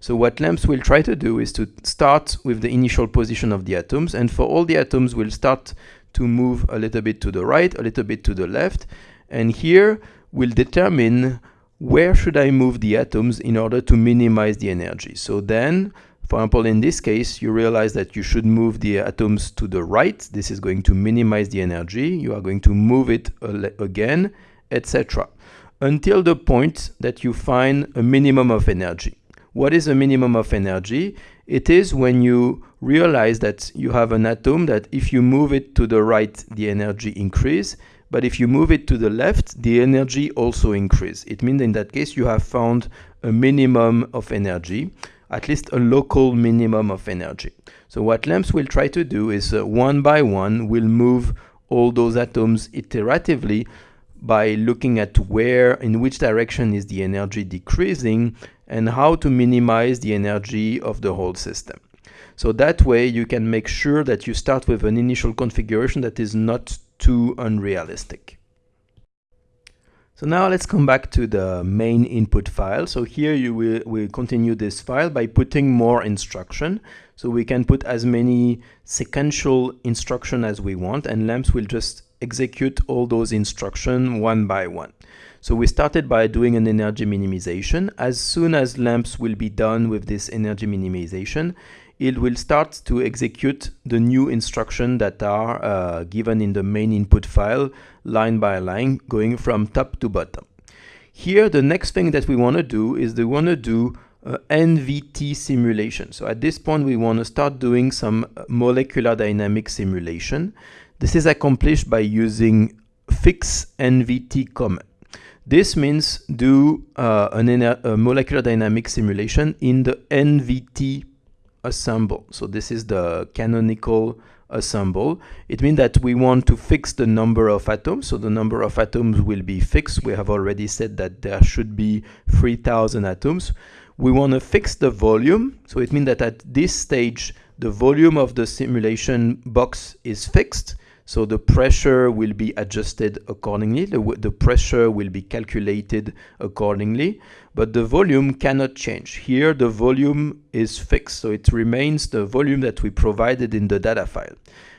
So what LAMMPS will try to do is to start with the initial position of the atoms, and for all the atoms we'll start to move a little bit to the right, a little bit to the left, and here we'll determine where should I move the atoms in order to minimize the energy. So then, for example, in this case, you realize that you should move the atoms to the right. This is going to minimize the energy. You are going to move it again, etc. Until the point that you find a minimum of energy. What is a minimum of energy? It is when you realize that you have an atom that if you move it to the right, the energy increase, but if you move it to the left, the energy also increase. It means in that case you have found a minimum of energy, at least a local minimum of energy. So what LAMMPS will try to do is uh, one by one will move all those atoms iteratively by looking at where, in which direction is the energy decreasing and how to minimize the energy of the whole system. So that way you can make sure that you start with an initial configuration that is not too unrealistic. So now let's come back to the main input file. So here you will, will continue this file by putting more instruction. So we can put as many sequential instruction as we want and LAMMPS will just execute all those instruction one by one. So we started by doing an energy minimization. As soon as LAMMPS will be done with this energy minimization, it will start to execute the new instruction that are uh, given in the main input file line by line going from top to bottom. Here the next thing that we want to do is we want to do uh, NVT simulation. So at this point we want to start doing some molecular dynamic simulation. This is accomplished by using fix NVT command. This means do uh, an, a molecular dynamic simulation in the NVT assemble. So this is the canonical assemble. It means that we want to fix the number of atoms. So the number of atoms will be fixed. We have already said that there should be 3000 atoms. We want to fix the volume. So it means that at this stage, the volume of the simulation box is fixed. So the pressure will be adjusted accordingly. The, the pressure will be calculated accordingly, but the volume cannot change. Here the volume is fixed, so it remains the volume that we provided in the data file.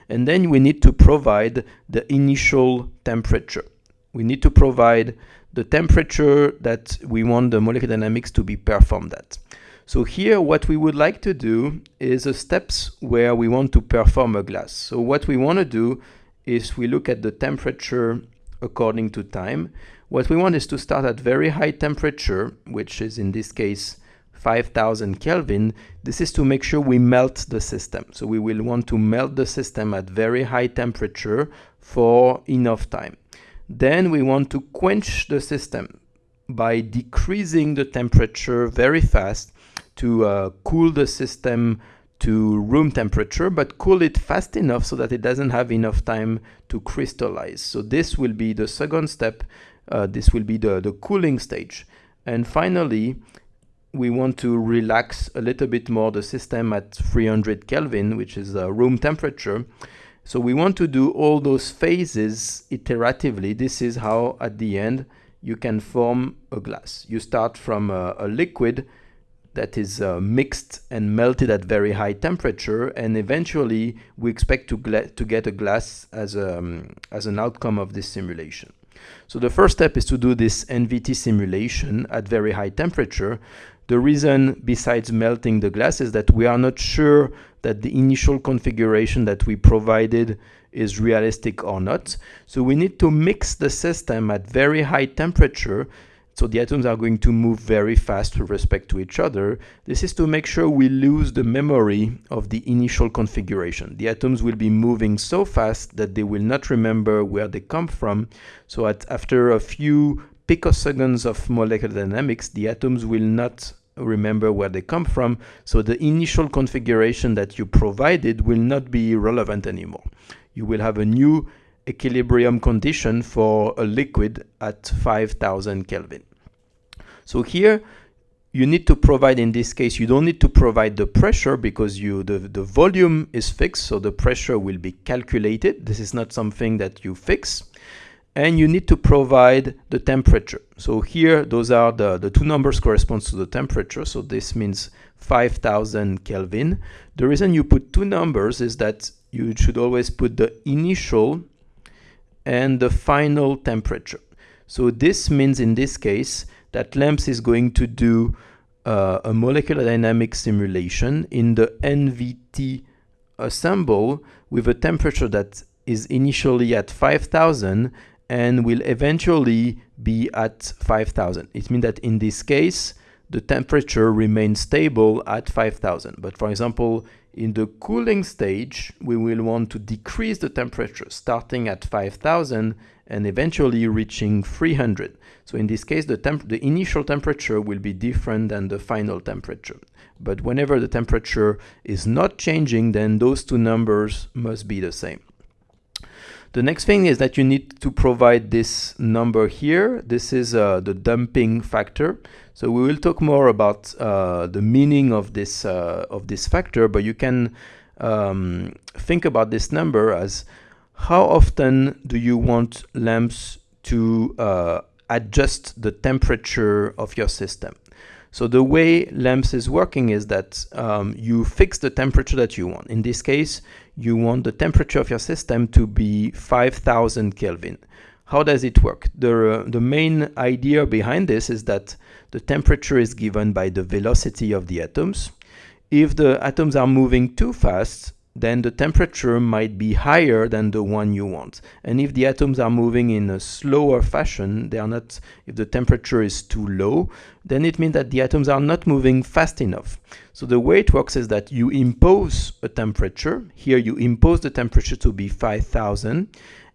And then we need to provide the initial temperature. We need to provide the temperature that we want the molecular dynamics to be performed at. So here what we would like to do is a steps where we want to perform a glass. So what we want to do is we look at the temperature according to time. What we want is to start at very high temperature, which is in this case 5000 Kelvin. This is to make sure we melt the system. So we will want to melt the system at very high temperature for enough time. Then we want to quench the system by decreasing the temperature very fast to uh, cool the system to room temperature, but cool it fast enough so that it doesn't have enough time to crystallize. So this will be the second step. Uh, this will be the, the cooling stage. And finally, we want to relax a little bit more the system at 300 Kelvin, which is uh, room temperature. So we want to do all those phases iteratively. This is how, at the end, you can form a glass. You start from a, a liquid that is uh, mixed and melted at very high temperature and eventually we expect to, to get a glass as, a, um, as an outcome of this simulation. So the first step is to do this NVT simulation at very high temperature. The reason besides melting the glass is that we are not sure that the initial configuration that we provided is realistic or not. So we need to mix the system at very high temperature so the atoms are going to move very fast with respect to each other. This is to make sure we lose the memory of the initial configuration. The atoms will be moving so fast that they will not remember where they come from. So at, after a few picoseconds of molecular dynamics, the atoms will not remember where they come from. So the initial configuration that you provided will not be relevant anymore. You will have a new equilibrium condition for a liquid at 5000 Kelvin. So here you need to provide, in this case, you don't need to provide the pressure because you the, the volume is fixed, so the pressure will be calculated. This is not something that you fix. And you need to provide the temperature. So here, those are the, the two numbers corresponds to the temperature. So this means 5000 Kelvin. The reason you put two numbers is that you should always put the initial and the final temperature. So this means in this case that LAMMPS is going to do uh, a molecular dynamic simulation in the NVT assemble with a temperature that is initially at 5000 and will eventually be at 5000. It means that in this case, the temperature remains stable at 5000. But for example, in the cooling stage, we will want to decrease the temperature starting at 5000 and eventually reaching 300. So in this case, the, the initial temperature will be different than the final temperature. But whenever the temperature is not changing, then those two numbers must be the same. The next thing is that you need to provide this number here. This is uh, the damping factor. So we will talk more about uh, the meaning of this uh, of this factor, but you can um, think about this number as how often do you want LAMMPS to uh, adjust the temperature of your system. So the way LAMMPS is working is that um, you fix the temperature that you want. In this case, you want the temperature of your system to be 5000 Kelvin. How does it work? The, uh, the main idea behind this is that the temperature is given by the velocity of the atoms. If the atoms are moving too fast, then the temperature might be higher than the one you want. And if the atoms are moving in a slower fashion, they are not, if the temperature is too low, then it means that the atoms are not moving fast enough. So the way it works is that you impose a temperature. Here you impose the temperature to be 5000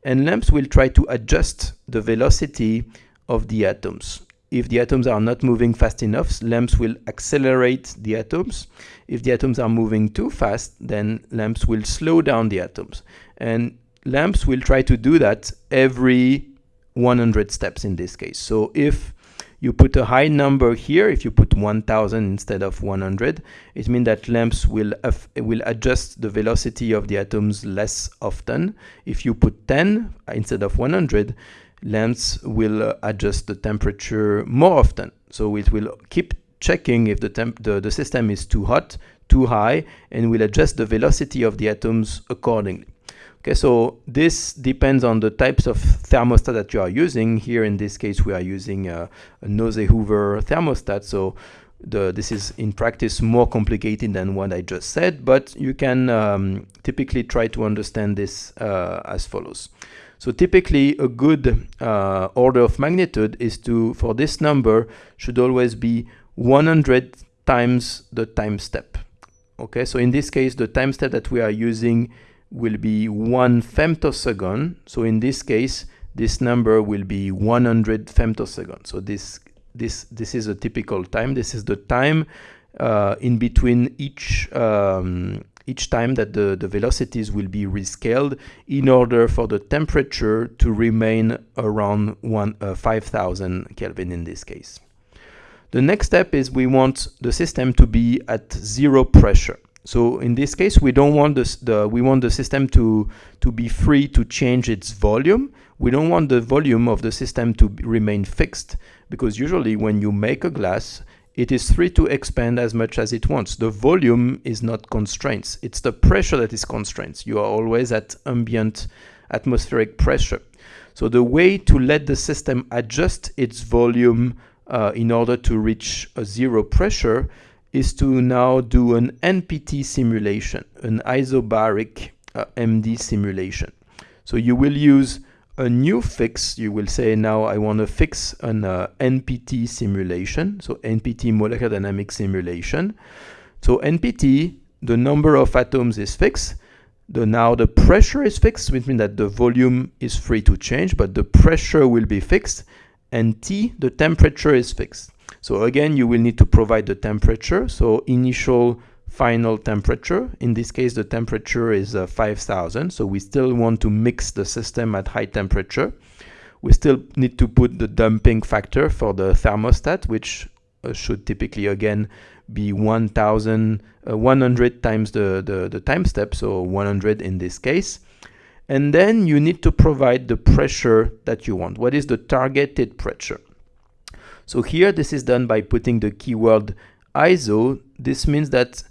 and LAMMPS will try to adjust the velocity of the atoms. If the atoms are not moving fast enough, LAMMPS will accelerate the atoms. If the atoms are moving too fast, then LAMMPS will slow down the atoms. And LAMMPS will try to do that every 100 steps in this case. So if you put a high number here, if you put 1000 instead of 100, it means that LAMMPS will, will adjust the velocity of the atoms less often. If you put 10 instead of 100, LAMMPS will uh, adjust the temperature more often. So it will keep checking if the, temp the, the system is too hot, too high, and will adjust the velocity of the atoms accordingly. Okay, so this depends on the types of thermostat that you are using. Here in this case, we are using a, a Nose-Hoover thermostat. So the, this is in practice more complicated than what I just said, but you can um, typically try to understand this uh, as follows. So typically a good uh, order of magnitude is to, for this number, should always be 100 times the time step. Okay, so in this case, the time step that we are using will be one femtosecond. So in this case, this number will be 100 femtoseconds. So this this this is a typical time. This is the time uh, in between each um, each time that the, the velocities will be rescaled in order for the temperature to remain around one, uh, 5000 Kelvin in this case. The next step is we want the system to be at zero pressure. So in this case, we don't want the we want the system to to be free to change its volume. We don't want the volume of the system to remain fixed because usually when you make a glass, it is free to expand as much as it wants. The volume is not constraints. It's the pressure that is constraints. You are always at ambient atmospheric pressure. So the way to let the system adjust its volume uh, in order to reach a zero pressure is to now do an NPT simulation, an isobaric uh, MD simulation. So you will use a new fix, you will say now I want to fix an uh, NPT simulation, so NPT molecular dynamic simulation. So NPT, the number of atoms is fixed. The, now the pressure is fixed, which means that the volume is free to change, but the pressure will be fixed. And T, the temperature is fixed. So again, you will need to provide the temperature. So initial final temperature. In this case, the temperature is uh, 5000. So we still want to mix the system at high temperature. We still need to put the damping factor for the thermostat, which uh, should typically again be 1000, uh, 100 times the, the, the time step, so 100 in this case. And then you need to provide the pressure that you want. What is the targeted pressure? So here this is done by putting the keyword ISO. This means that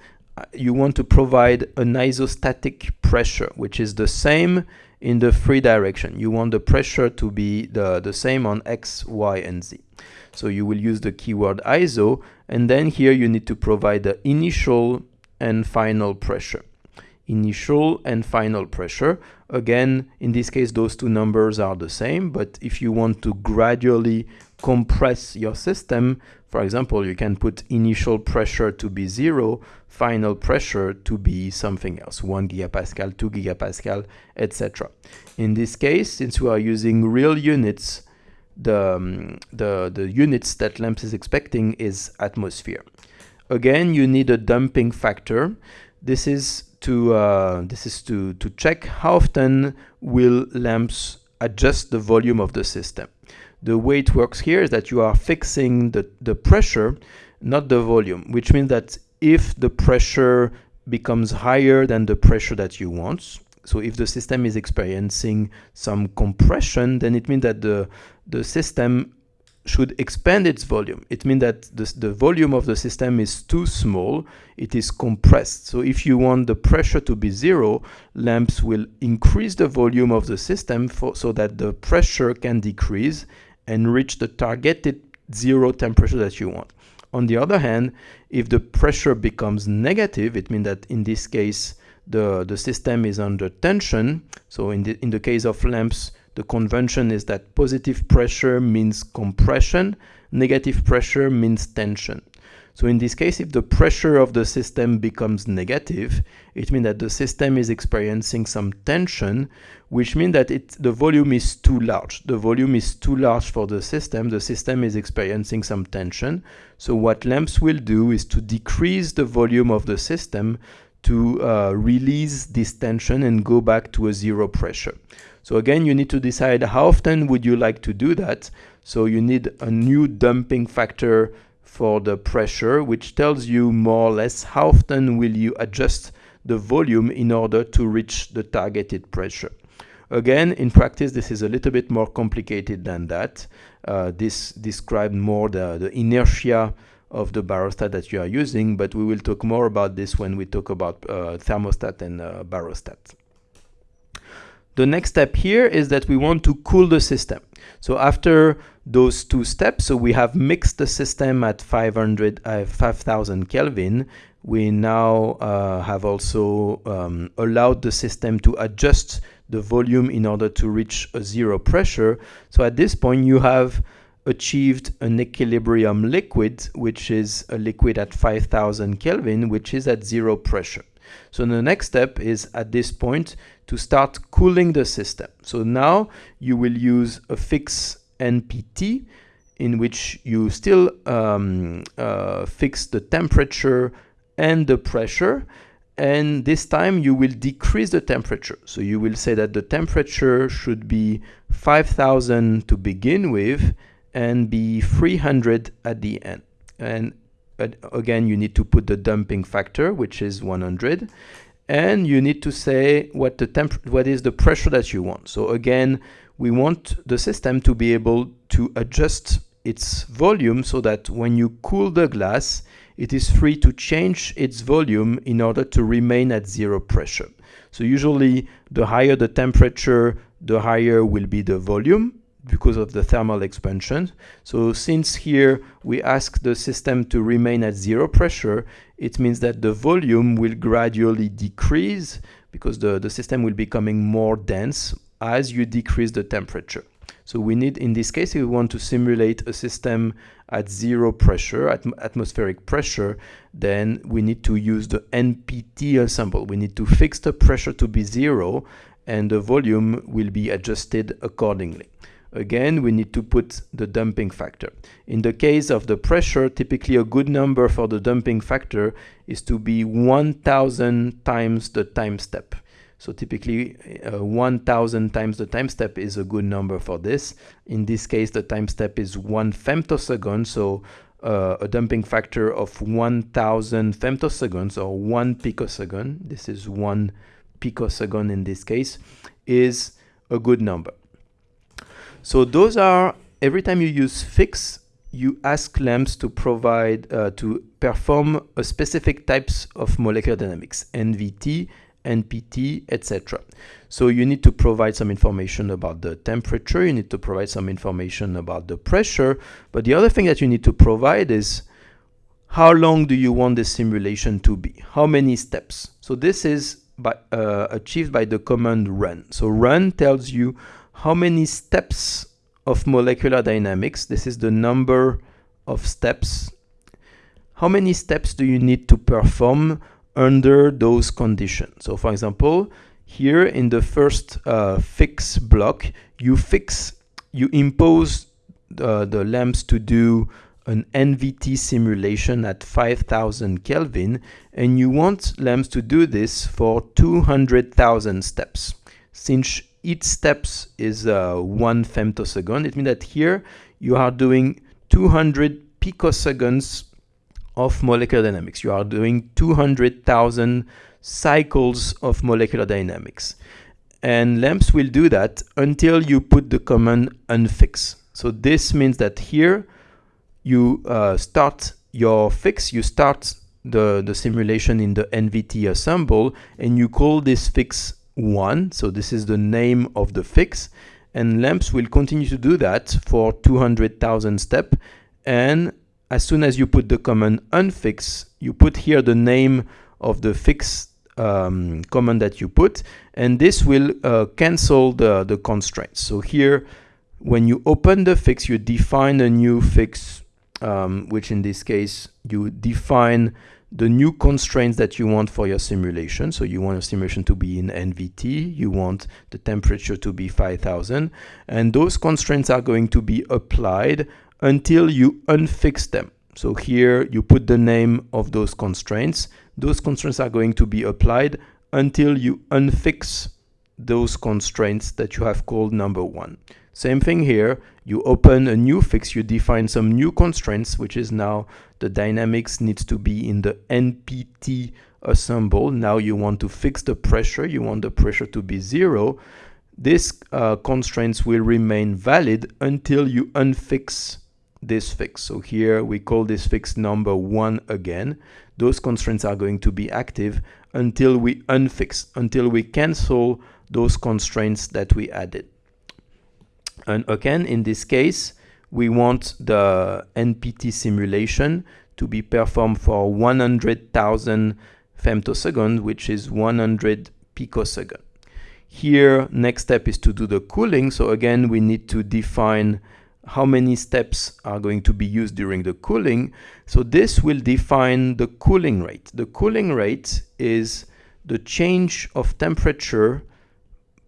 you want to provide an isostatic pressure, which is the same in the three direction. You want the pressure to be the, the same on X, Y, and Z. So you will use the keyword ISO, and then here you need to provide the initial and final pressure. Initial and final pressure. Again, in this case, those two numbers are the same, but if you want to gradually compress your system, for example, you can put initial pressure to be zero, final pressure to be something else, 1 gigapascal, 2 gigapascal, etc. In this case, since we are using real units, the, um, the, the units that LAMMPS is expecting is atmosphere. Again, you need a damping factor. This is to uh, this is to to check how often will LAMMPS adjust the volume of the system. The way it works here is that you are fixing the, the pressure, not the volume, which means that if the pressure becomes higher than the pressure that you want, so if the system is experiencing some compression, then it means that the, the system should expand its volume. It means that the, the volume of the system is too small, it is compressed. So if you want the pressure to be zero, LAMMPS will increase the volume of the system for, so that the pressure can decrease and reach the targeted zero temperature that you want. On the other hand, if the pressure becomes negative, it means that in this case, the, the system is under tension. So in the, in the case of LAMMPS, the convention is that positive pressure means compression, negative pressure means tension. So in this case, if the pressure of the system becomes negative, it means that the system is experiencing some tension, which means that it, the volume is too large. The volume is too large for the system. The system is experiencing some tension. So what LAMMPS will do is to decrease the volume of the system to uh, release this tension and go back to a zero pressure. So again, you need to decide how often would you like to do that. So you need a new damping factor for the pressure, which tells you more or less how often will you adjust the volume in order to reach the targeted pressure. Again, in practice, this is a little bit more complicated than that. Uh, this describes more the, the inertia of the barostat that you are using, but we will talk more about this when we talk about uh, thermostat and uh, barostat. The next step here is that we want to cool the system. So after those two steps, so we have mixed the system at 500, uh, 5000 Kelvin. We now uh, have also um, allowed the system to adjust the volume in order to reach a zero pressure. So at this point, you have achieved an equilibrium liquid, which is a liquid at 5000 Kelvin, which is at zero pressure. So the next step is at this point to start cooling the system. So now you will use a fix NPT in which you still um, uh, fix the temperature and the pressure and this time you will decrease the temperature. So you will say that the temperature should be 5000 to begin with and be 300 at the end. And again, you need to put the damping factor, which is 100 and you need to say what the temp what is the pressure that you want. So again, we want the system to be able to adjust its volume so that when you cool the glass, it is free to change its volume in order to remain at zero pressure. So usually the higher the temperature, the higher will be the volume because of the thermal expansion. So since here we ask the system to remain at zero pressure, it means that the volume will gradually decrease because the, the system will be becoming more dense as you decrease the temperature. So we need, in this case, if we want to simulate a system at zero pressure, at atmospheric pressure, then we need to use the NPT ensemble. We need to fix the pressure to be zero and the volume will be adjusted accordingly. Again, we need to put the damping factor. In the case of the pressure, typically a good number for the damping factor is to be 1000 times the time step. So typically uh, 1000 times the time step is a good number for this. In this case, the time step is one femtosecond. So uh, a damping factor of 1000 femtoseconds or one picosecond, this is one picosecond in this case, is a good number. So those are, every time you use fix, you ask LAMMPS to provide, uh, to perform a specific types of molecular dynamics, NVT, NPT, etc. So you need to provide some information about the temperature, you need to provide some information about the pressure, but the other thing that you need to provide is how long do you want the simulation to be? How many steps? So this is by, uh, achieved by the command run. So run tells you how many steps of molecular dynamics, this is the number of steps, how many steps do you need to perform under those conditions? So for example, here in the first uh, fix block, you fix, you impose uh, the LAMMPS to do an NVT simulation at 5000 Kelvin and you want LAMMPS to do this for 200,000 steps. Since each steps is uh, one femtosecond, it means that here you are doing 200 picoseconds of molecular dynamics. You are doing 200,000 cycles of molecular dynamics. And LAMMPS will do that until you put the command unfix. So this means that here you uh, start your fix, you start the, the simulation in the NVT ensemble and you call this fix 1. So this is the name of the fix and LAMMPS will continue to do that for 200,000 step and as soon as you put the command unfix, you put here the name of the fix um, command that you put and this will uh, cancel the, the constraints. So here when you open the fix you define a new fix um, which in this case you define the new constraints that you want for your simulation. So you want a simulation to be in NVT, you want the temperature to be 5000, and those constraints are going to be applied until you unfix them. So here you put the name of those constraints. Those constraints are going to be applied until you unfix those constraints that you have called number one. Same thing here, you open a new fix, you define some new constraints, which is now the dynamics needs to be in the NPT ensemble. Now you want to fix the pressure, you want the pressure to be zero. These uh, constraints will remain valid until you unfix this fix. So here we call this fix number one again. Those constraints are going to be active until we unfix, until we cancel those constraints that we added. And again, in this case, we want the NPT simulation to be performed for 100,000 femtoseconds, which is 100 picosecond. Here, next step is to do the cooling. So again, we need to define how many steps are going to be used during the cooling. So this will define the cooling rate. The cooling rate is the change of temperature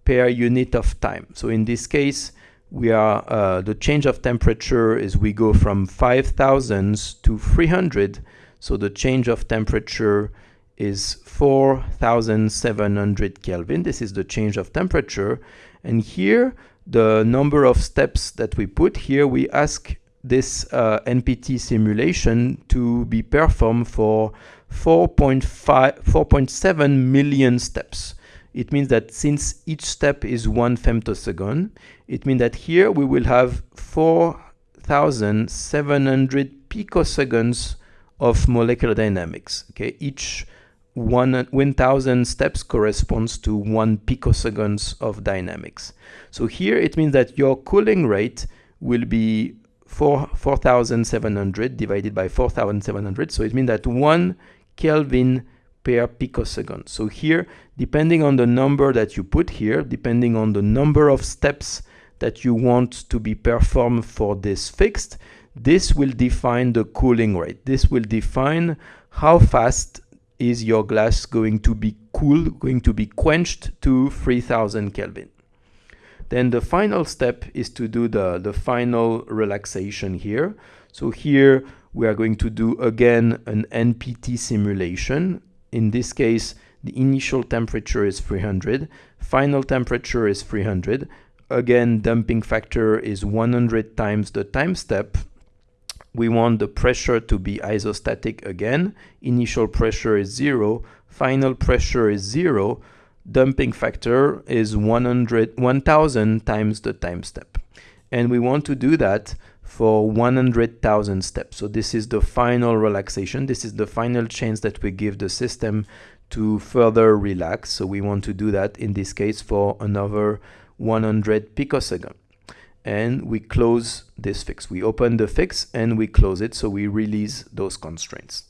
per unit of time. So in this case, we are uh, the change of temperature is we go from 5000 to 300 so the change of temperature is 4700 Kelvin. This is the change of temperature. And here the number of steps that we put here we ask this uh, NPT simulation to be performed for 4.5 4.7 million steps. It means that since each step is one femtosecond, it means that here we will have 4,700 picoseconds of molecular dynamics. Okay, each one 1000 steps corresponds to one picoseconds of dynamics. So here it means that your cooling rate will be 4 4700 divided by 4700. So it means that one Kelvin per picosecond. So here, depending on the number that you put here, depending on the number of steps that you want to be performed for this fixed, this will define the cooling rate. This will define how fast is your glass going to be cool, going to be quenched to 3000 Kelvin. Then the final step is to do the, the final relaxation here. So here we are going to do again an NPT simulation in this case, the initial temperature is 300, final temperature is 300. Again, damping factor is 100 times the time step. We want the pressure to be isostatic again. Initial pressure is zero, final pressure is zero. Damping factor is 100, 1000 times the time step. And we want to do that for 100,000 steps. So this is the final relaxation. This is the final chance that we give the system to further relax. So we want to do that in this case for another 100 picosecond. And we close this fix. We open the fix and we close it. So we release those constraints.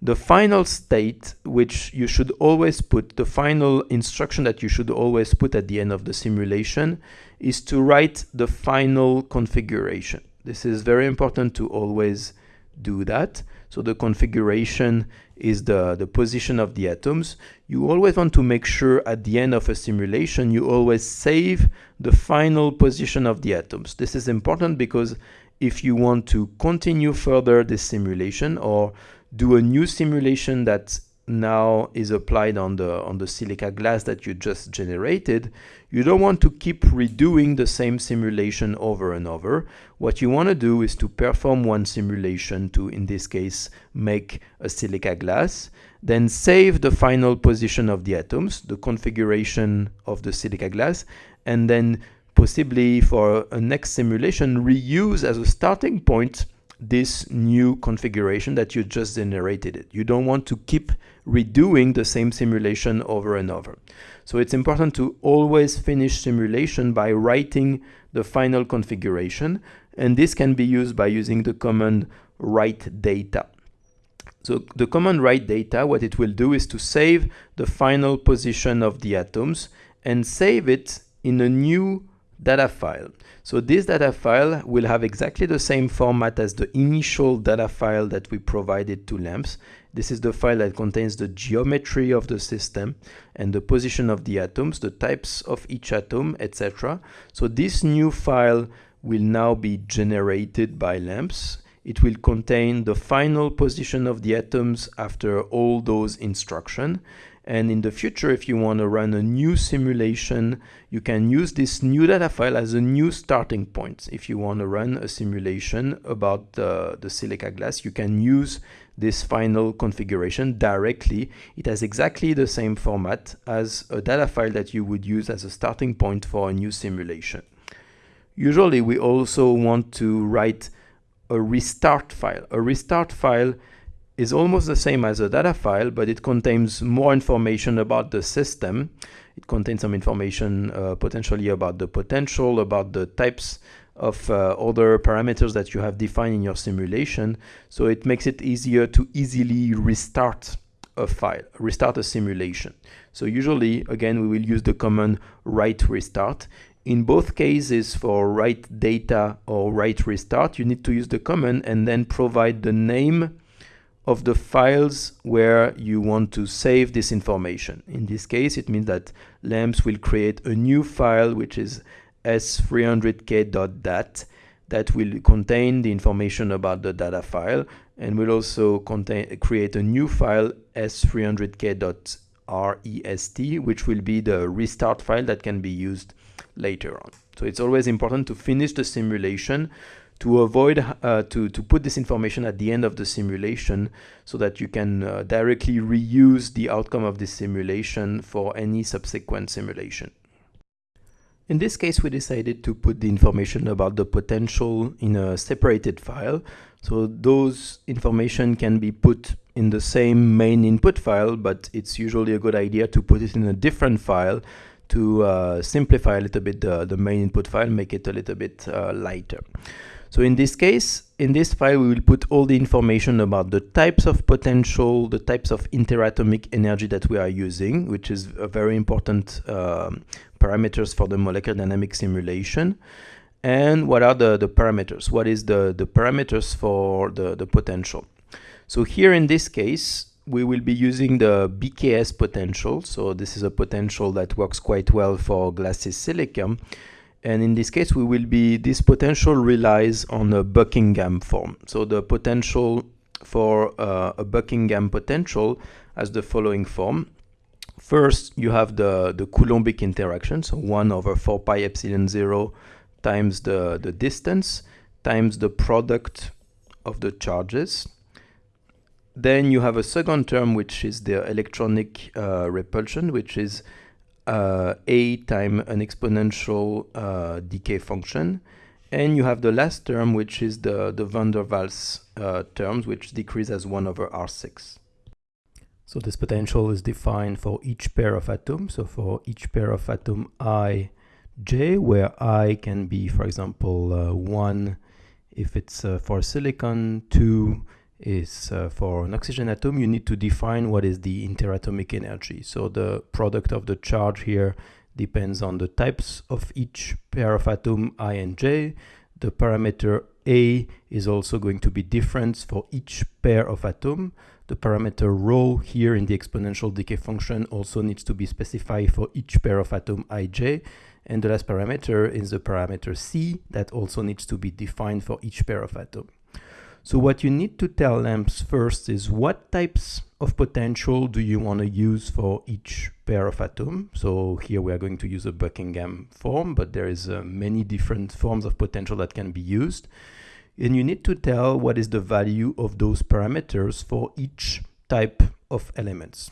The final state, which you should always put, the final instruction that you should always put at the end of the simulation is to write the final configuration. This is very important to always do that. So the configuration is the, the position of the atoms. You always want to make sure at the end of a simulation, you always save the final position of the atoms. This is important because if you want to continue further this simulation or do a new simulation that now is applied on the on the silica glass that you just generated you don't want to keep redoing the same simulation over and over what you want to do is to perform one simulation to in this case make a silica glass then save the final position of the atoms the configuration of the silica glass and then possibly for a next simulation reuse as a starting point this new configuration that you just generated. You don't want to keep redoing the same simulation over and over. So it's important to always finish simulation by writing the final configuration and this can be used by using the command write data. So the command write data, what it will do is to save the final position of the atoms and save it in a new data file. So this data file will have exactly the same format as the initial data file that we provided to LAMMPS. This is the file that contains the geometry of the system and the position of the atoms, the types of each atom, etc. So this new file will now be generated by LAMMPS. It will contain the final position of the atoms after all those instructions and in the future, if you want to run a new simulation, you can use this new data file as a new starting point. If you want to run a simulation about uh, the silica glass, you can use this final configuration directly. It has exactly the same format as a data file that you would use as a starting point for a new simulation. Usually, we also want to write a restart file. A restart file is almost the same as a data file, but it contains more information about the system. It contains some information uh, potentially about the potential, about the types of uh, other parameters that you have defined in your simulation. So it makes it easier to easily restart a file, restart a simulation. So usually, again, we will use the command write restart. In both cases for write data or write restart, you need to use the command and then provide the name of the files where you want to save this information. In this case, it means that LAMMPS will create a new file which is s300k.dat that will contain the information about the data file and will also contain create a new file s300k.rest which will be the restart file that can be used later on. So it's always important to finish the simulation to avoid uh, to, to put this information at the end of the simulation so that you can uh, directly reuse the outcome of this simulation for any subsequent simulation. In this case, we decided to put the information about the potential in a separated file. So those information can be put in the same main input file, but it's usually a good idea to put it in a different file to uh, simplify a little bit the, the main input file, make it a little bit uh, lighter. So in this case, in this file, we will put all the information about the types of potential, the types of interatomic energy that we are using, which is a very important um, parameters for the molecular dynamics simulation. And what are the, the parameters? What is the, the parameters for the, the potential? So here in this case, we will be using the BKS potential. So this is a potential that works quite well for glassy silicon. And in this case, we will be, this potential relies on a Buckingham form. So the potential for uh, a Buckingham potential has the following form. First, you have the, the Coulombic interaction, so 1 over 4 pi epsilon 0 times the, the distance times the product of the charges. Then you have a second term, which is the electronic uh, repulsion, which is uh, a time an exponential uh, decay function. And you have the last term, which is the, the van der Waals uh, terms, which decrease as 1 over R6. So this potential is defined for each pair of atoms. So for each pair of atom i, j, where i can be, for example, uh, 1 if it's uh, for silicon, 2 is uh, for an oxygen atom, you need to define what is the interatomic energy. So the product of the charge here depends on the types of each pair of atom i and j. The parameter a is also going to be different for each pair of atom. The parameter rho here in the exponential decay function also needs to be specified for each pair of atom ij. And the last parameter is the parameter C that also needs to be defined for each pair of atom. So what you need to tell LAMMPS first is what types of potential do you want to use for each pair of atom. So here we are going to use a Buckingham form, but there is uh, many different forms of potential that can be used. And you need to tell what is the value of those parameters for each type of elements.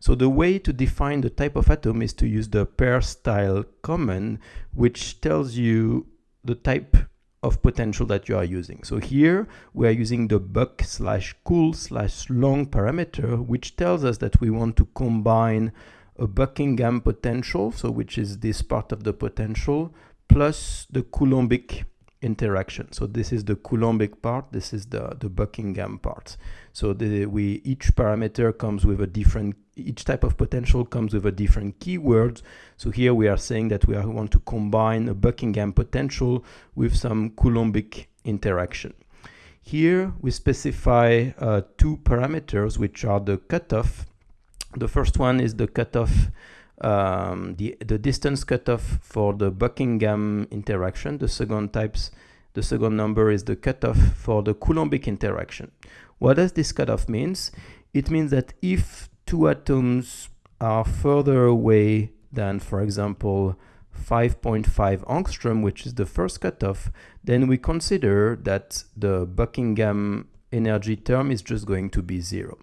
So the way to define the type of atom is to use the pair style command, which tells you the type of potential that you are using. So here we are using the buck slash cool slash long parameter, which tells us that we want to combine a Buckingham potential, so which is this part of the potential, plus the Coulombic interaction. So this is the Coulombic part, this is the, the Buckingham part. So the, we each parameter comes with a different, each type of potential comes with a different keyword. So here we are saying that we are, want to combine a Buckingham potential with some Coulombic interaction. Here we specify uh, two parameters which are the cutoff. The first one is the cutoff um, the, the distance cutoff for the Buckingham interaction. The second types, the second number is the cutoff for the Coulombic interaction. What does this cutoff means? It means that if two atoms are further away than, for example, 5.5 angstrom, which is the first cutoff, then we consider that the Buckingham energy term is just going to be zero.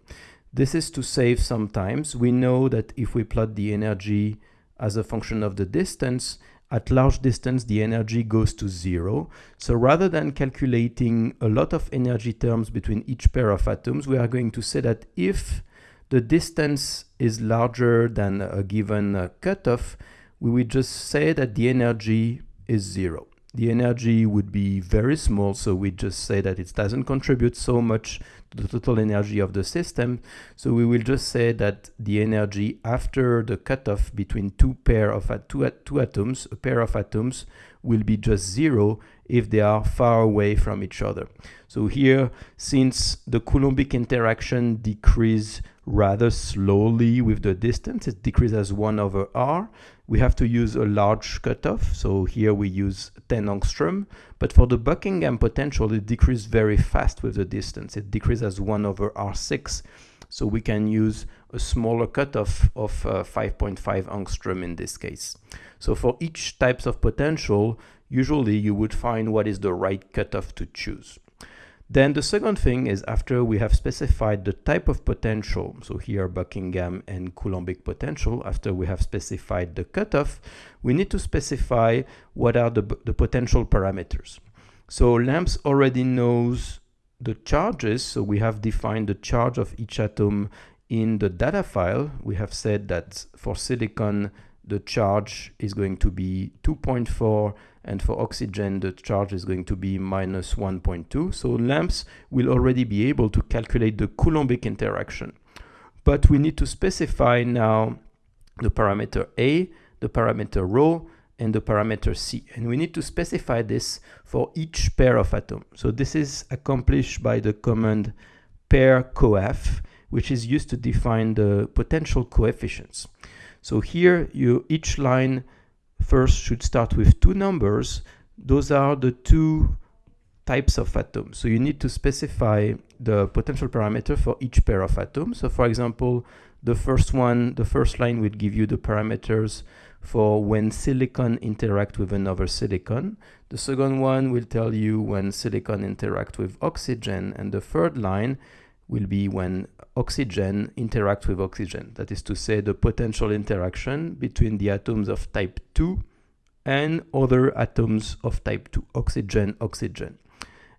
This is to save some times. We know that if we plot the energy as a function of the distance, at large distance the energy goes to zero. So rather than calculating a lot of energy terms between each pair of atoms, we are going to say that if the distance is larger than a given uh, cutoff, we would just say that the energy is zero. The energy would be very small, so we just say that it doesn't contribute so much the total energy of the system. So we will just say that the energy after the cutoff between two pair of two, two atoms, a pair of atoms, will be just zero if they are far away from each other. So here, since the Coulombic interaction decrease rather slowly with the distance, it decreases as 1 over r, we have to use a large cutoff. So here we use 10 angstrom. But for the Buckingham potential, it decreases very fast with the distance. It decreases as 1 over R6. So we can use a smaller cutoff of 5.5 uh, angstrom in this case. So for each types of potential, usually you would find what is the right cutoff to choose. Then the second thing is after we have specified the type of potential, so here Buckingham and Coulombic potential, after we have specified the cutoff, we need to specify what are the, the potential parameters. So LAMMPS already knows the charges, so we have defined the charge of each atom in the data file. We have said that for silicon, the charge is going to be 2.4 and for oxygen the charge is going to be minus 1.2 so LAMMPS will already be able to calculate the Coulombic interaction. But we need to specify now the parameter A the parameter rho and the parameter C. And we need to specify this for each pair of atoms so this is accomplished by the command pair coef which is used to define the potential coefficients. So here you each line first should start with two numbers. Those are the two types of atoms. So you need to specify the potential parameter for each pair of atoms. So for example, the first one, the first line would give you the parameters for when silicon interact with another silicon. The second one will tell you when silicon interact with oxygen. And the third line will be when oxygen interacts with oxygen. That is to say the potential interaction between the atoms of type 2 and other atoms of type 2, oxygen, oxygen.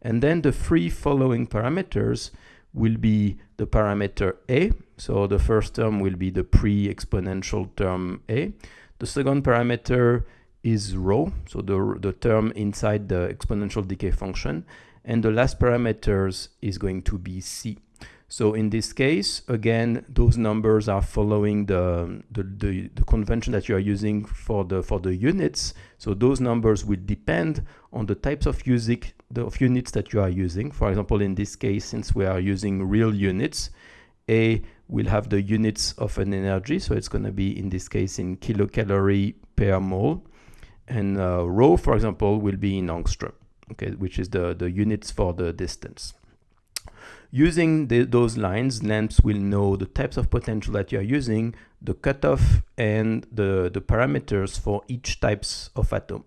And then the three following parameters will be the parameter A. So the first term will be the pre-exponential term A. The second parameter is rho, so the, the term inside the exponential decay function. And the last parameters is going to be C. So in this case, again, those numbers are following the, the, the, the, convention that you are using for the, for the units. So those numbers will depend on the types of, music, the, of units that you are using. For example, in this case, since we are using real units, A will have the units of an energy. So it's going to be, in this case, in kilocalorie per mole. and uh, rho, for example, will be in angstrom, okay, which is the, the units for the distance. Using the, those lines, LAMMPS will know the types of potential that you're using, the cutoff, and the, the parameters for each types of atom.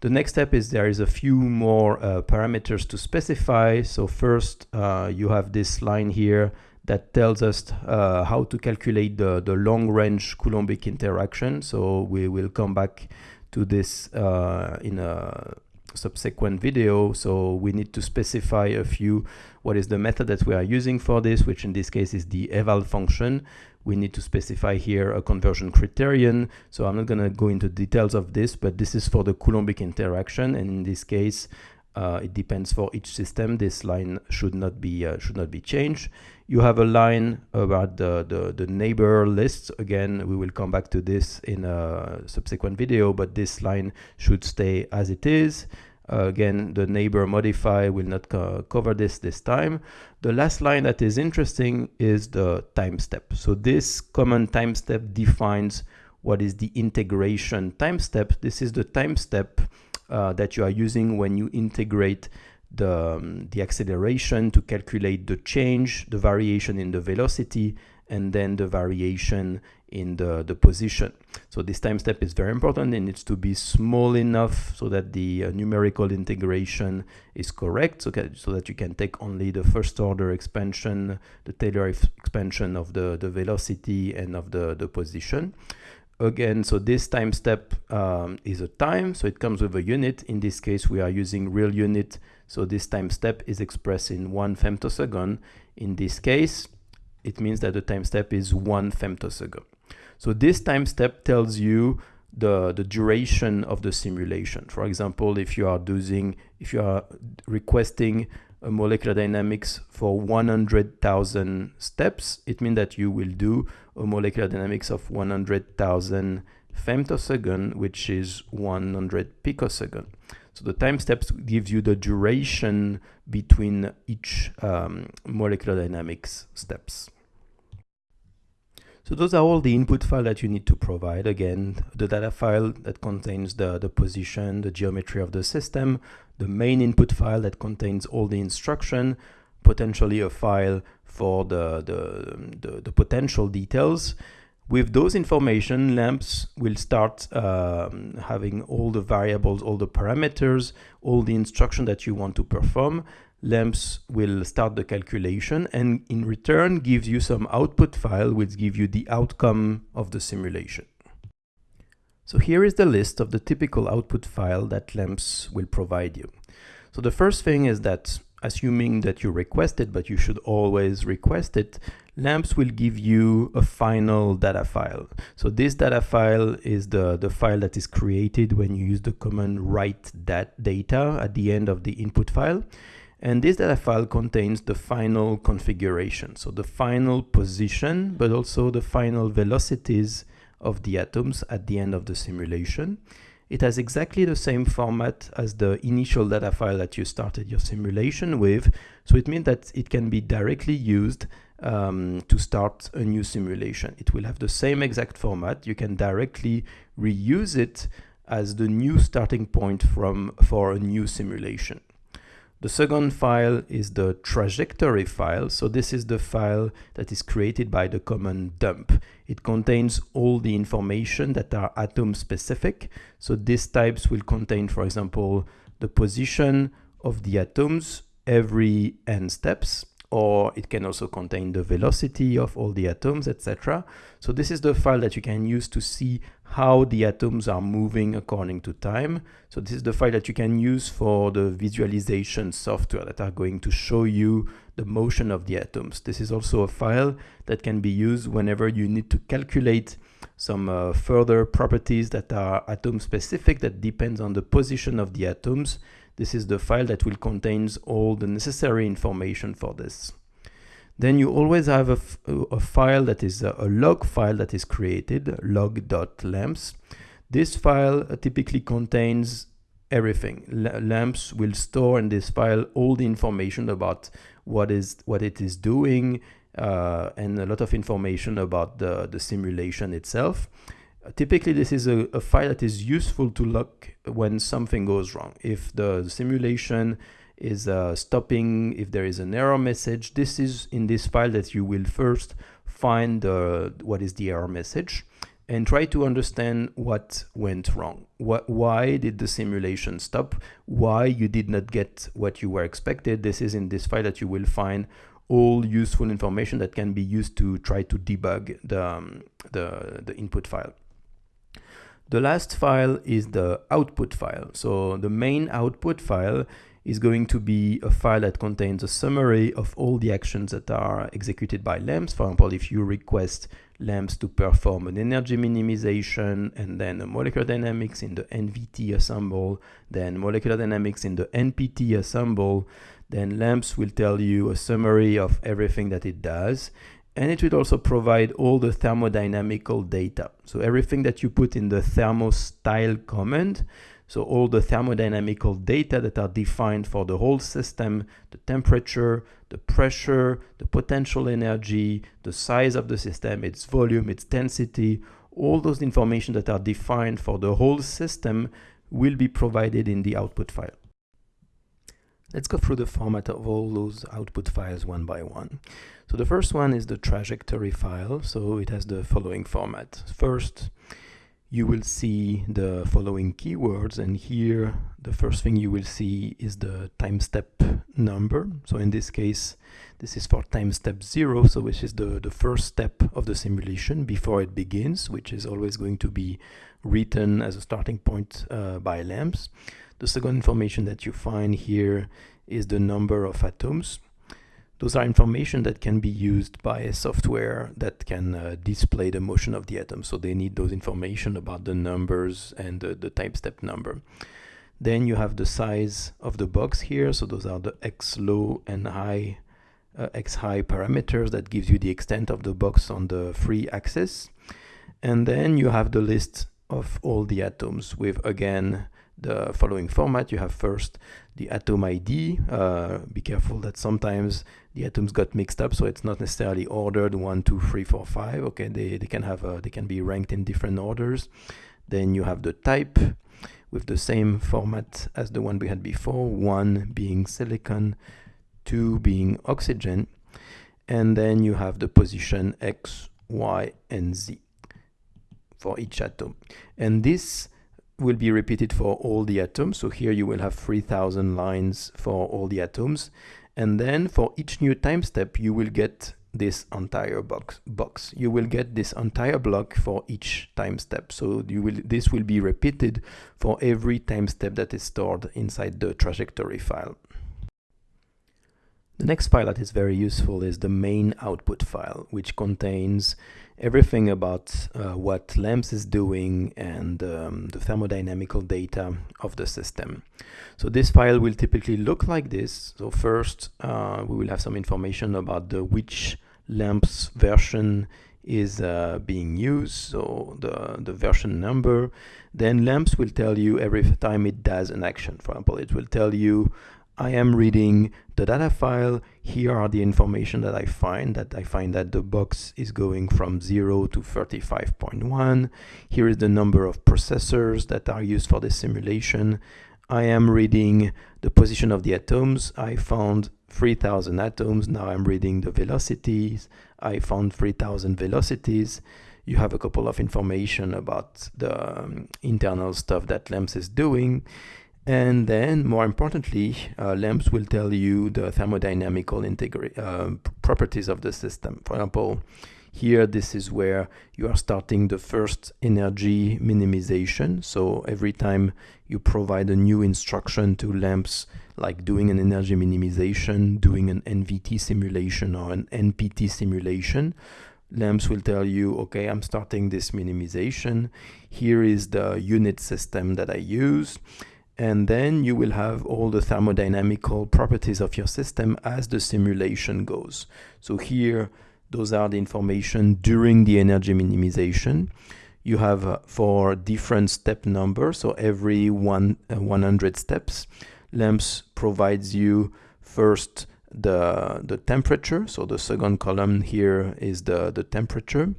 The next step is there is a few more uh, parameters to specify. So first, uh, you have this line here that tells us uh, how to calculate the, the long-range Coulombic interaction. So we will come back to this uh, in a subsequent video. So we need to specify a few, what is the method that we are using for this, which in this case is the Ewald function. We need to specify here a conversion criterion. So I'm not going to go into details of this, but this is for the Coulombic interaction. And in this case, uh, it depends for each system. This line should not be uh, should not be changed. You have a line about the, the, the neighbor lists. Again, we will come back to this in a subsequent video, but this line should stay as it is. Uh, again, the neighbor modify will not co cover this this time. The last line that is interesting is the time step. So this common time step defines what is the integration time step. This is the time step uh, that you are using when you integrate the, um, the acceleration to calculate the change, the variation in the velocity, and then the variation in the, the position. So this time step is very important. It needs to be small enough so that the uh, numerical integration is correct, so, so that you can take only the first order expansion, the Taylor expansion of the, the velocity and of the, the position again, so this time step um, is a time, so it comes with a unit. In this case, we are using real unit, so this time step is expressed in one femtosecond. In this case, it means that the time step is one femtosecond. So this time step tells you the, the duration of the simulation. For example, if you are doing, if you are requesting a molecular dynamics for 100,000 steps, it means that you will do a molecular dynamics of 100,000 femtosecond, which is 100 picosecond. So the time steps gives you the duration between each um, molecular dynamics steps. So those are all the input file that you need to provide. Again, the data file that contains the, the position, the geometry of the system, the main input file that contains all the instruction, potentially a file for the, the, the, the potential details. With those information, LAMMPS will start um, having all the variables, all the parameters, all the instruction that you want to perform. LAMMPS will start the calculation and in return gives you some output file which give you the outcome of the simulation. So here is the list of the typical output file that LAMMPS will provide you. So the first thing is that assuming that you request it, but you should always request it, LAMMPS will give you a final data file. So this data file is the, the file that is created when you use the command write that data at the end of the input file. And this data file contains the final configuration, so the final position, but also the final velocities of the atoms at the end of the simulation. It has exactly the same format as the initial data file that you started your simulation with. So it means that it can be directly used um, to start a new simulation. It will have the same exact format. You can directly reuse it as the new starting point from for a new simulation. The second file is the trajectory file. So this is the file that is created by the command dump. It contains all the information that are atom specific. So these types will contain, for example, the position of the atoms every n steps, or it can also contain the velocity of all the atoms, etc. So this is the file that you can use to see how the atoms are moving according to time. So this is the file that you can use for the visualization software that are going to show you the motion of the atoms. This is also a file that can be used whenever you need to calculate some uh, further properties that are atom specific that depends on the position of the atoms. This is the file that will contains all the necessary information for this. Then you always have a, a file that is a, a, log file that is created, log.lammps. This file uh, typically contains everything. L LAMMPS will store in this file all the information about what is what it is doing uh, and a lot of information about the, the simulation itself. Typically, this is a, a, file that is useful to look when something goes wrong. If the simulation is uh, stopping, if there is an error message, this is in this file that you will first find uh, what is the error message and try to understand what went wrong. What, why did the simulation stop? Why you did not get what you were expected? This is in this file that you will find all useful information that can be used to try to debug the, um, the, the input file. The last file is the output file. So the main output file is going to be a file that contains a summary of all the actions that are executed by LAMMPS. For example, if you request LAMMPS to perform an energy minimization and then a molecular dynamics in the NVT ensemble, then molecular dynamics in the NPT ensemble, then LAMMPS will tell you a summary of everything that it does. And it will also provide all the thermodynamical data. So everything that you put in the thermostyle command so all the thermodynamical data that are defined for the whole system, the temperature, the pressure, the potential energy, the size of the system, its volume, its density, all those information that are defined for the whole system will be provided in the output file. Let's go through the format of all those output files one by one. So the first one is the trajectory file. So it has the following format. First, you will see the following keywords and here the first thing you will see is the time step number so in this case this is for time step zero so which is the the first step of the simulation before it begins which is always going to be written as a starting point uh, by LAMMPS the second information that you find here is the number of atoms those are information that can be used by a software that can uh, display the motion of the atom. So they need those information about the numbers and the, time step number. Then you have the size of the box here. So those are the x low and high, uh, x high parameters that gives you the extent of the box on the free axis. And then you have the list of all the atoms with again the following format. You have first the atom ID. Uh, be careful that sometimes the atoms got mixed up, so it's not necessarily ordered one, two, three, four, five. Okay, they, they can have uh, they can be ranked in different orders. Then you have the type with the same format as the one we had before, one being silicon, two being oxygen, and then you have the position X, Y, and Z for each atom. And this will be repeated for all the atoms. So here you will have 3000 lines for all the atoms. And then for each new time step, you will get this entire box box you will get this entire block for each time step so you will this will be repeated for every time step that is stored inside the trajectory file the next file that is very useful is the main output file which contains everything about uh, what LAMMPS is doing and um, the thermodynamical data of the system. So this file will typically look like this. So first uh, we will have some information about the which LAMMPS version is uh, being used, so the, the version number. Then LAMMPS will tell you every time it does an action. For example, it will tell you I am reading the data file. Here are the information that I find that I find that the box is going from 0 to 35.1. Here is the number of processors that are used for the simulation. I am reading the position of the atoms. I found 3000 atoms. Now I'm reading the velocities. I found 3000 velocities. You have a couple of information about the um, internal stuff that LAMMPS is doing. And then, more importantly, uh, LAMMPS will tell you the thermodynamical uh, properties of the system. For example, here this is where you are starting the first energy minimization. So every time you provide a new instruction to LAMMPS, like doing an energy minimization, doing an NVT simulation or an NPT simulation, LAMMPS will tell you, okay, I'm starting this minimization. Here is the unit system that I use and then you will have all the thermodynamical properties of your system as the simulation goes. So here, those are the information during the energy minimization. You have uh, for different step numbers, so every one uh, 100 steps, LAMMPS provides you first the, the temperature, so the second column here is the, the temperature,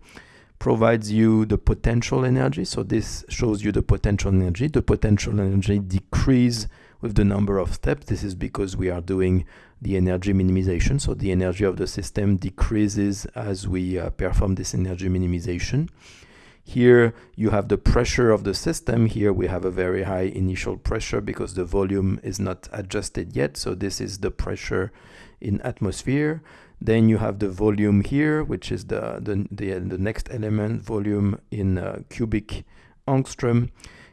provides you the potential energy. So this shows you the potential energy. The potential energy decrease with the number of steps. This is because we are doing the energy minimization. So the energy of the system decreases as we uh, perform this energy minimization. Here you have the pressure of the system. Here we have a very high initial pressure because the volume is not adjusted yet. So this is the pressure in atmosphere. Then you have the volume here, which is the, the, the, the next element, volume in uh, cubic angstrom.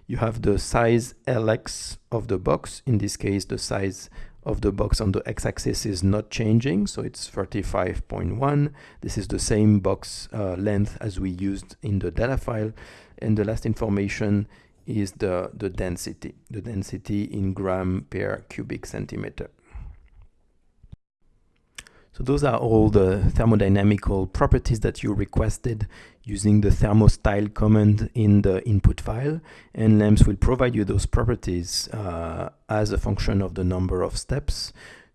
You have the size Lx of the box. In this case, the size of the box on the x-axis is not changing, so it's 35.1. This is the same box uh, length as we used in the data file. And the last information is the, the density, the density in gram per cubic centimeter. So those are all the thermodynamical properties that you requested using the thermostyle command in the input file. And LAMMPS will provide you those properties uh, as a function of the number of steps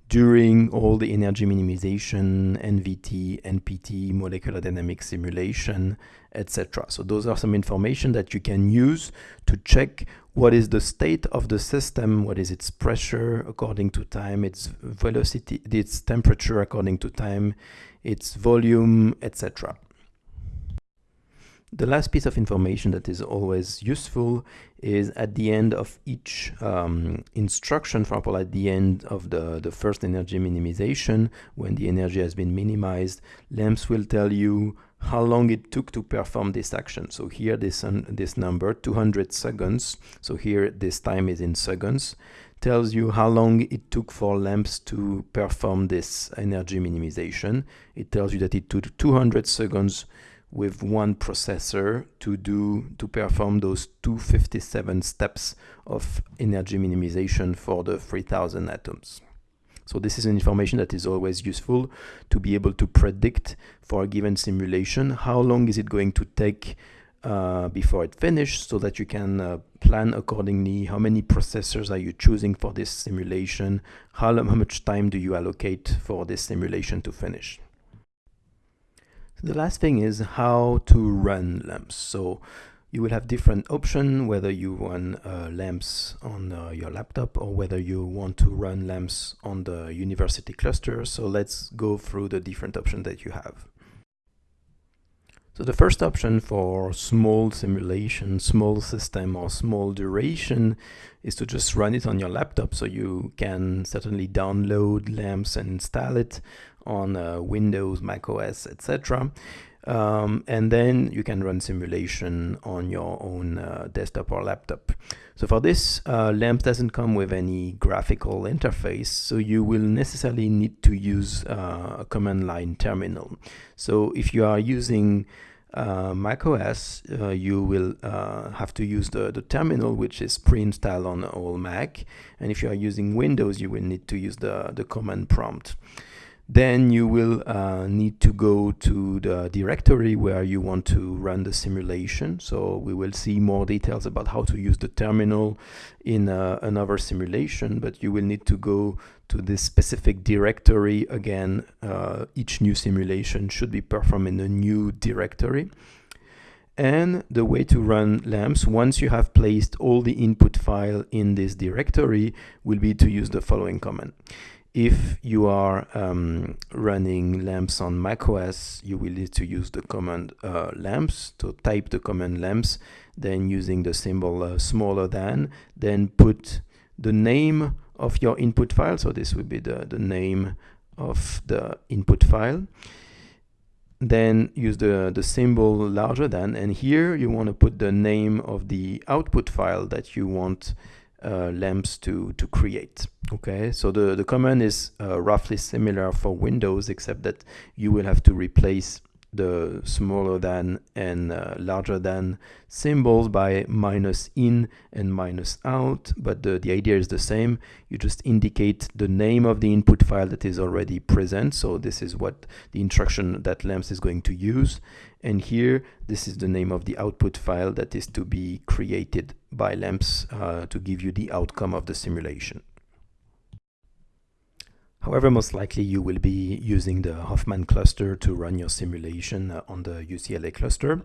during all the energy minimization, NVT, NPT, molecular dynamics simulation, etc. So those are some information that you can use to check what is the state of the system, what is its pressure according to time, its velocity, its temperature according to time, its volume, etc. The last piece of information that is always useful is at the end of each um, instruction, for example, at the end of the, the first energy minimization, when the energy has been minimized, LAMMPS will tell you how long it took to perform this action. So here this, um, this number, 200 seconds, so here this time is in seconds, tells you how long it took for LAMMPS to perform this energy minimization. It tells you that it took 200 seconds with one processor to do to perform those 257 steps of energy minimization for the 3000 atoms. So this is an information that is always useful to be able to predict for a given simulation how long is it going to take uh, before it finishes so that you can uh, plan accordingly how many processors are you choosing for this simulation, how, how much time do you allocate for this simulation to finish. The last thing is how to run LAMMPS. So you will have different options, whether you run uh, LAMMPS on uh, your laptop or whether you want to run LAMMPS on the university cluster. So let's go through the different options that you have. So the first option for small simulation, small system or small duration is to just run it on your laptop. So you can certainly download LAMMPS and install it on uh, Windows, Mac OS, etc. Um, and then you can run simulation on your own uh, desktop or laptop. So for this, uh, LAMMPS doesn't come with any graphical interface, so you will necessarily need to use uh, a command line terminal. So if you are using uh, macOS, uh, you will uh, have to use the, the terminal, which is pre-installed on all Mac. And if you are using Windows, you will need to use the, the command prompt then you will uh, need to go to the directory where you want to run the simulation. So we will see more details about how to use the terminal in uh, another simulation, but you will need to go to this specific directory. Again, uh, each new simulation should be performed in a new directory. And the way to run LAMMPS, once you have placed all the input file in this directory, will be to use the following command if you are um, running LAMMPS on macOS, you will need to use the command uh, LAMMPS to type the command lammps, then using the symbol uh, smaller than, then put the name of your input file. So this would be the, the name of the input file. Then use the, the symbol larger than, and here you want to put the name of the output file that you want uh, LAMMPS to, to create. Okay, so the, the command is uh, roughly similar for Windows, except that you will have to replace the smaller than and uh, larger than symbols by minus in and minus out but the, the idea is the same. You just indicate the name of the input file that is already present. So this is what the instruction that LAMMPS is going to use and here this is the name of the output file that is to be created by LAMMPS uh, to give you the outcome of the simulation However, most likely you will be using the Hoffman cluster to run your simulation uh, on the UCLA cluster.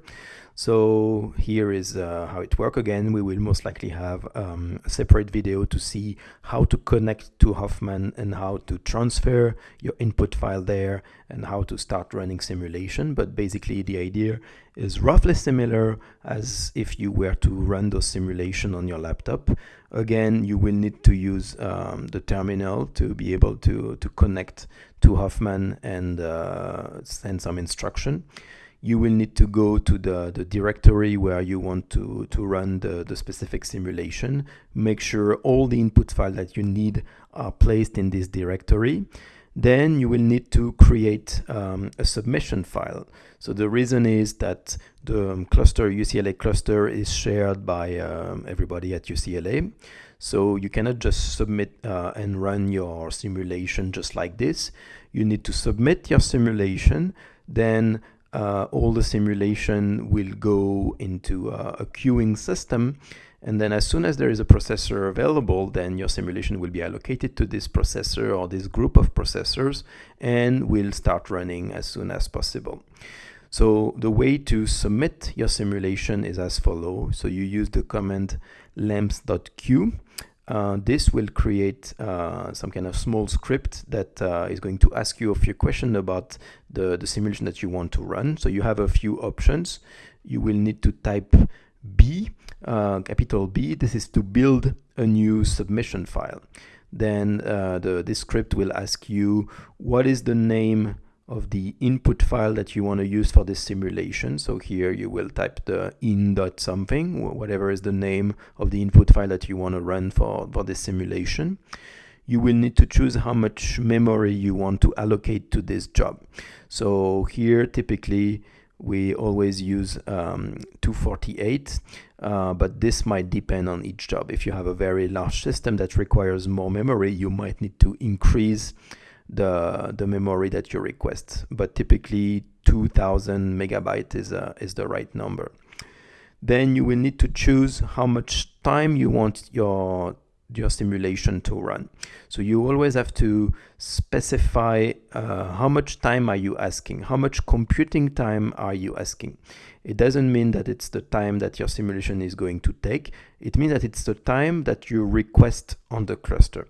So here is uh, how it works again. We will most likely have um, a separate video to see how to connect to Hoffman and how to transfer your input file there and how to start running simulation. But basically the idea is roughly similar as if you were to run those simulation on your laptop. Again, you will need to use um, the terminal to be able to, to connect to Hoffman and uh, send some instruction. You will need to go to the, the directory where you want to, to run the, the specific simulation. Make sure all the input files that you need are placed in this directory then you will need to create um, a submission file. So the reason is that the um, cluster, UCLA cluster is shared by um, everybody at UCLA. So you cannot just submit uh, and run your simulation just like this. You need to submit your simulation, then uh, all the simulation will go into uh, a queuing system and then as soon as there is a processor available, then your simulation will be allocated to this processor or this group of processors and will start running as soon as possible. So the way to submit your simulation is as follows. So you use the command lammps.q. Uh, this will create uh, some kind of small script that uh, is going to ask you a few questions about the, the simulation that you want to run. So you have a few options. You will need to type B uh, capital B, this is to build a new submission file. Then uh, the, this script will ask you what is the name of the input file that you want to use for this simulation. So here you will type the in dot something, whatever is the name of the input file that you want to run for, for this simulation. You will need to choose how much memory you want to allocate to this job. So here typically we always use um, 248 uh, but this might depend on each job. If you have a very large system that requires more memory you might need to increase the the memory that you request. But typically 2000 megabyte is uh, is the right number. Then you will need to choose how much time you want your your simulation to run. So you always have to specify uh, how much time are you asking, how much computing time are you asking. It doesn't mean that it's the time that your simulation is going to take. It means that it's the time that you request on the cluster.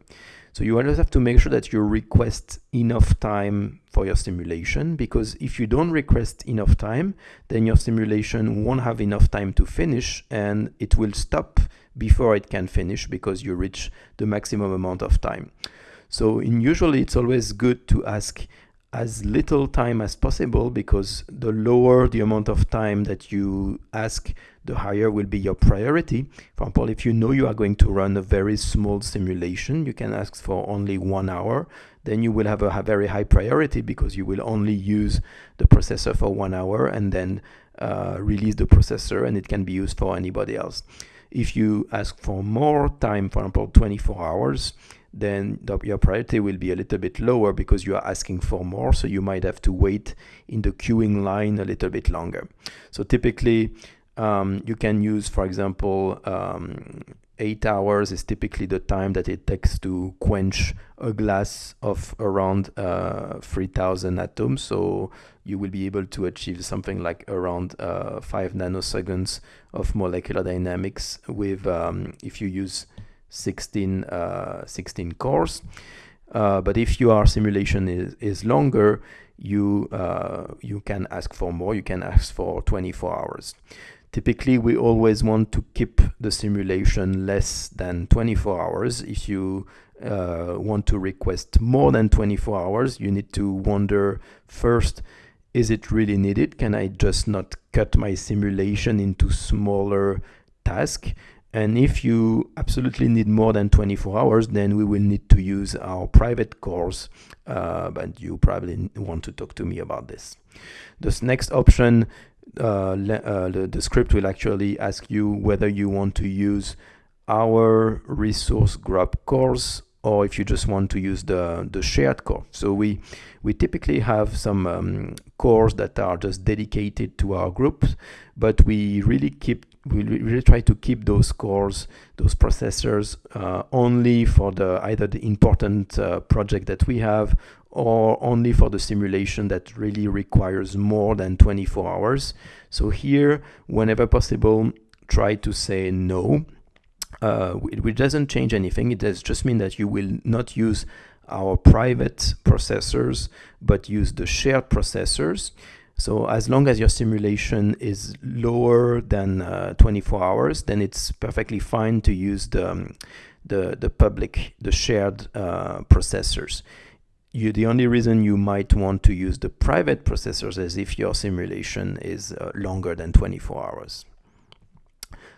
So you always have to make sure that you request enough time for your simulation because if you don't request enough time, then your simulation won't have enough time to finish and it will stop before it can finish because you reach the maximum amount of time. So in usually it's always good to ask as little time as possible because the lower the amount of time that you ask, the higher will be your priority. For example, if you know you are going to run a very small simulation, you can ask for only one hour, then you will have a, very high priority because you will only use the processor for one hour and then uh, release the processor and it can be used for anybody else. If you ask for more time, for example, 24 hours, then the, your priority will be a little bit lower because you are asking for more. So you might have to wait in the queuing line a little bit longer. So typically, um, you can use, for example, um, eight hours is typically the time that it takes to quench a glass of around uh, 3000 atoms. So you will be able to achieve something like around uh, five nanoseconds of molecular dynamics with, um, if you use 16, uh, 16 cores. Uh, but if your simulation is, is longer, you, uh, you can ask for more, you can ask for 24 hours. Typically, we always want to keep the simulation less than 24 hours. If you uh, want to request more than 24 hours, you need to wonder first, is it really needed? Can I just not cut my simulation into smaller tasks? And if you absolutely need more than 24 hours, then we will need to use our private cores, uh, but you probably want to talk to me about this. This next option uh, uh, the, the script will actually ask you whether you want to use our resource grab cores or if you just want to use the, the shared core. So we, we typically have some um, cores that are just dedicated to our groups, but we really keep we really try to keep those cores, those processors uh, only for the either the important uh, project that we have or only for the simulation that really requires more than 24 hours. So here, whenever possible, try to say no, uh, doesn't change anything. It does just mean that you will not use our private processors, but use the shared processors. So as long as your simulation is lower than uh, 24 hours, then it's perfectly fine to use the, um, the, the public, the shared uh, processors. You, the only reason you might want to use the private processors is if your simulation is uh, longer than 24 hours.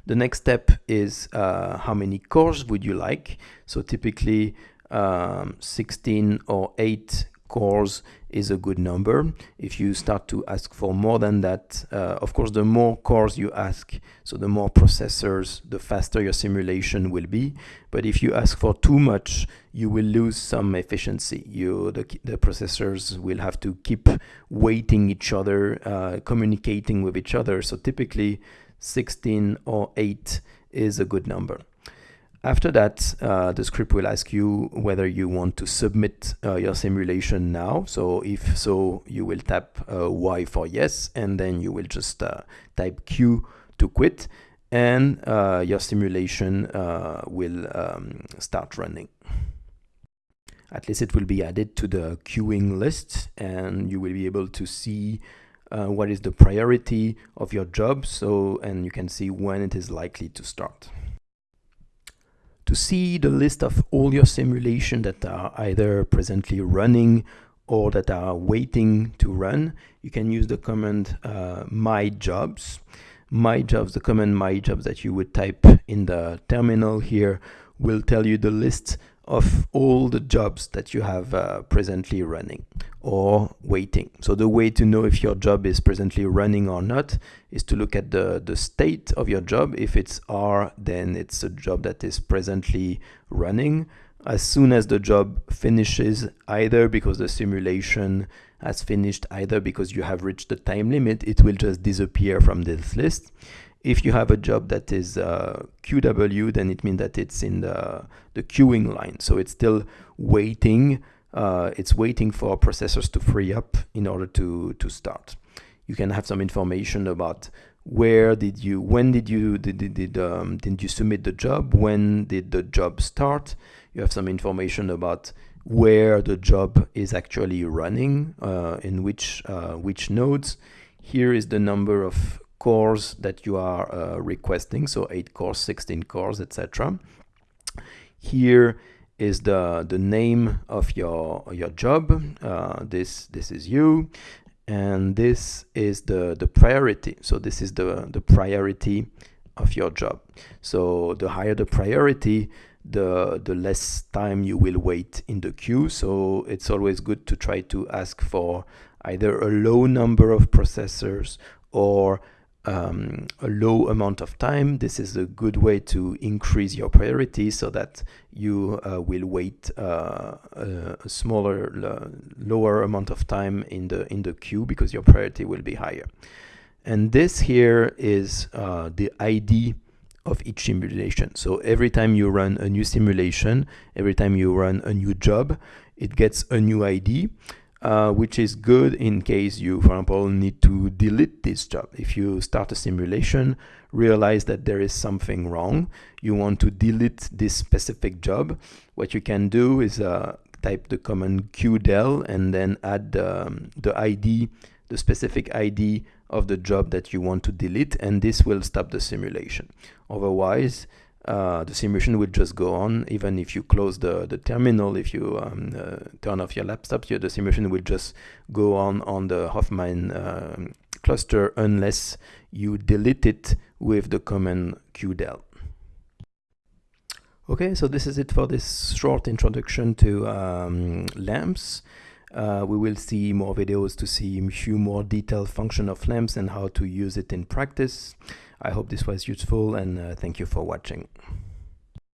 The next step is uh, how many cores would you like? So typically um, 16 or 8 cores is a good number. If you start to ask for more than that, uh, of course, the more cores you ask, so the more processors, the faster your simulation will be. But if you ask for too much, you will lose some efficiency. You, the, the processors will have to keep waiting each other, uh, communicating with each other. So typically 16 or 8 is a good number. After that, uh, the script will ask you whether you want to submit uh, your simulation now. So if so, you will tap uh, Y for yes, and then you will just uh, type Q to quit, and uh, your simulation uh, will um, start running. At least it will be added to the queuing list, and you will be able to see what is the priority of your job. So, and you can see when it is likely to start to see the list of all your simulation that are either presently running or that are waiting to run, you can use the command uh, my jobs. My jobs, the command my jobs that you would type in the terminal here will tell you the list of all the jobs that you have uh, presently running or waiting. So the way to know if your job is presently running or not is to look at the, the state of your job. If it's R, then it's a job that is presently running. As soon as the job finishes, either because the simulation has finished, either because you have reached the time limit, it will just disappear from this list. If you have a job that is uh, QW, then it means that it's in the, the queuing line. So it's still waiting. Uh, it's waiting for processors to free up in order to, to start. You can have some information about where did you, when did you, did, did, did, um, did you submit the job? When did the job start? You have some information about where the job is actually running, uh, in which, uh, which nodes. Here is the number of cores that you are uh, requesting, so 8 cores, 16 cores, etc. Here is the, the name of your, your job. Uh, this, this is you. And this is the, the priority. So this is the, the priority of your job. So the higher the priority, the the less time you will wait in the queue so it's always good to try to ask for either a low number of processors or um, a low amount of time, this is a good way to increase your priority so that you uh, will wait uh, a smaller, lower amount of time in the in the queue because your priority will be higher. And this here is uh, the ID of each simulation. So every time you run a new simulation, every time you run a new job, it gets a new ID uh, which is good in case you, for example, need to delete this job. If you start a simulation, realize that there is something wrong, you want to delete this specific job, what you can do is uh, type the command qdel and then add um, the ID, the specific ID of the job that you want to delete, and this will stop the simulation. Otherwise, uh, the simulation will just go on even if you close the, the terminal, if you um, uh, turn off your laptop, the simulation will just go on on the Hoffman uh, cluster unless you delete it with the command qdel. Okay, so this is it for this short introduction to um, LAMMPS. Uh, we will see more videos to see a few more detailed function of LAMMPS and how to use it in practice. I hope this was useful and uh, thank you for watching.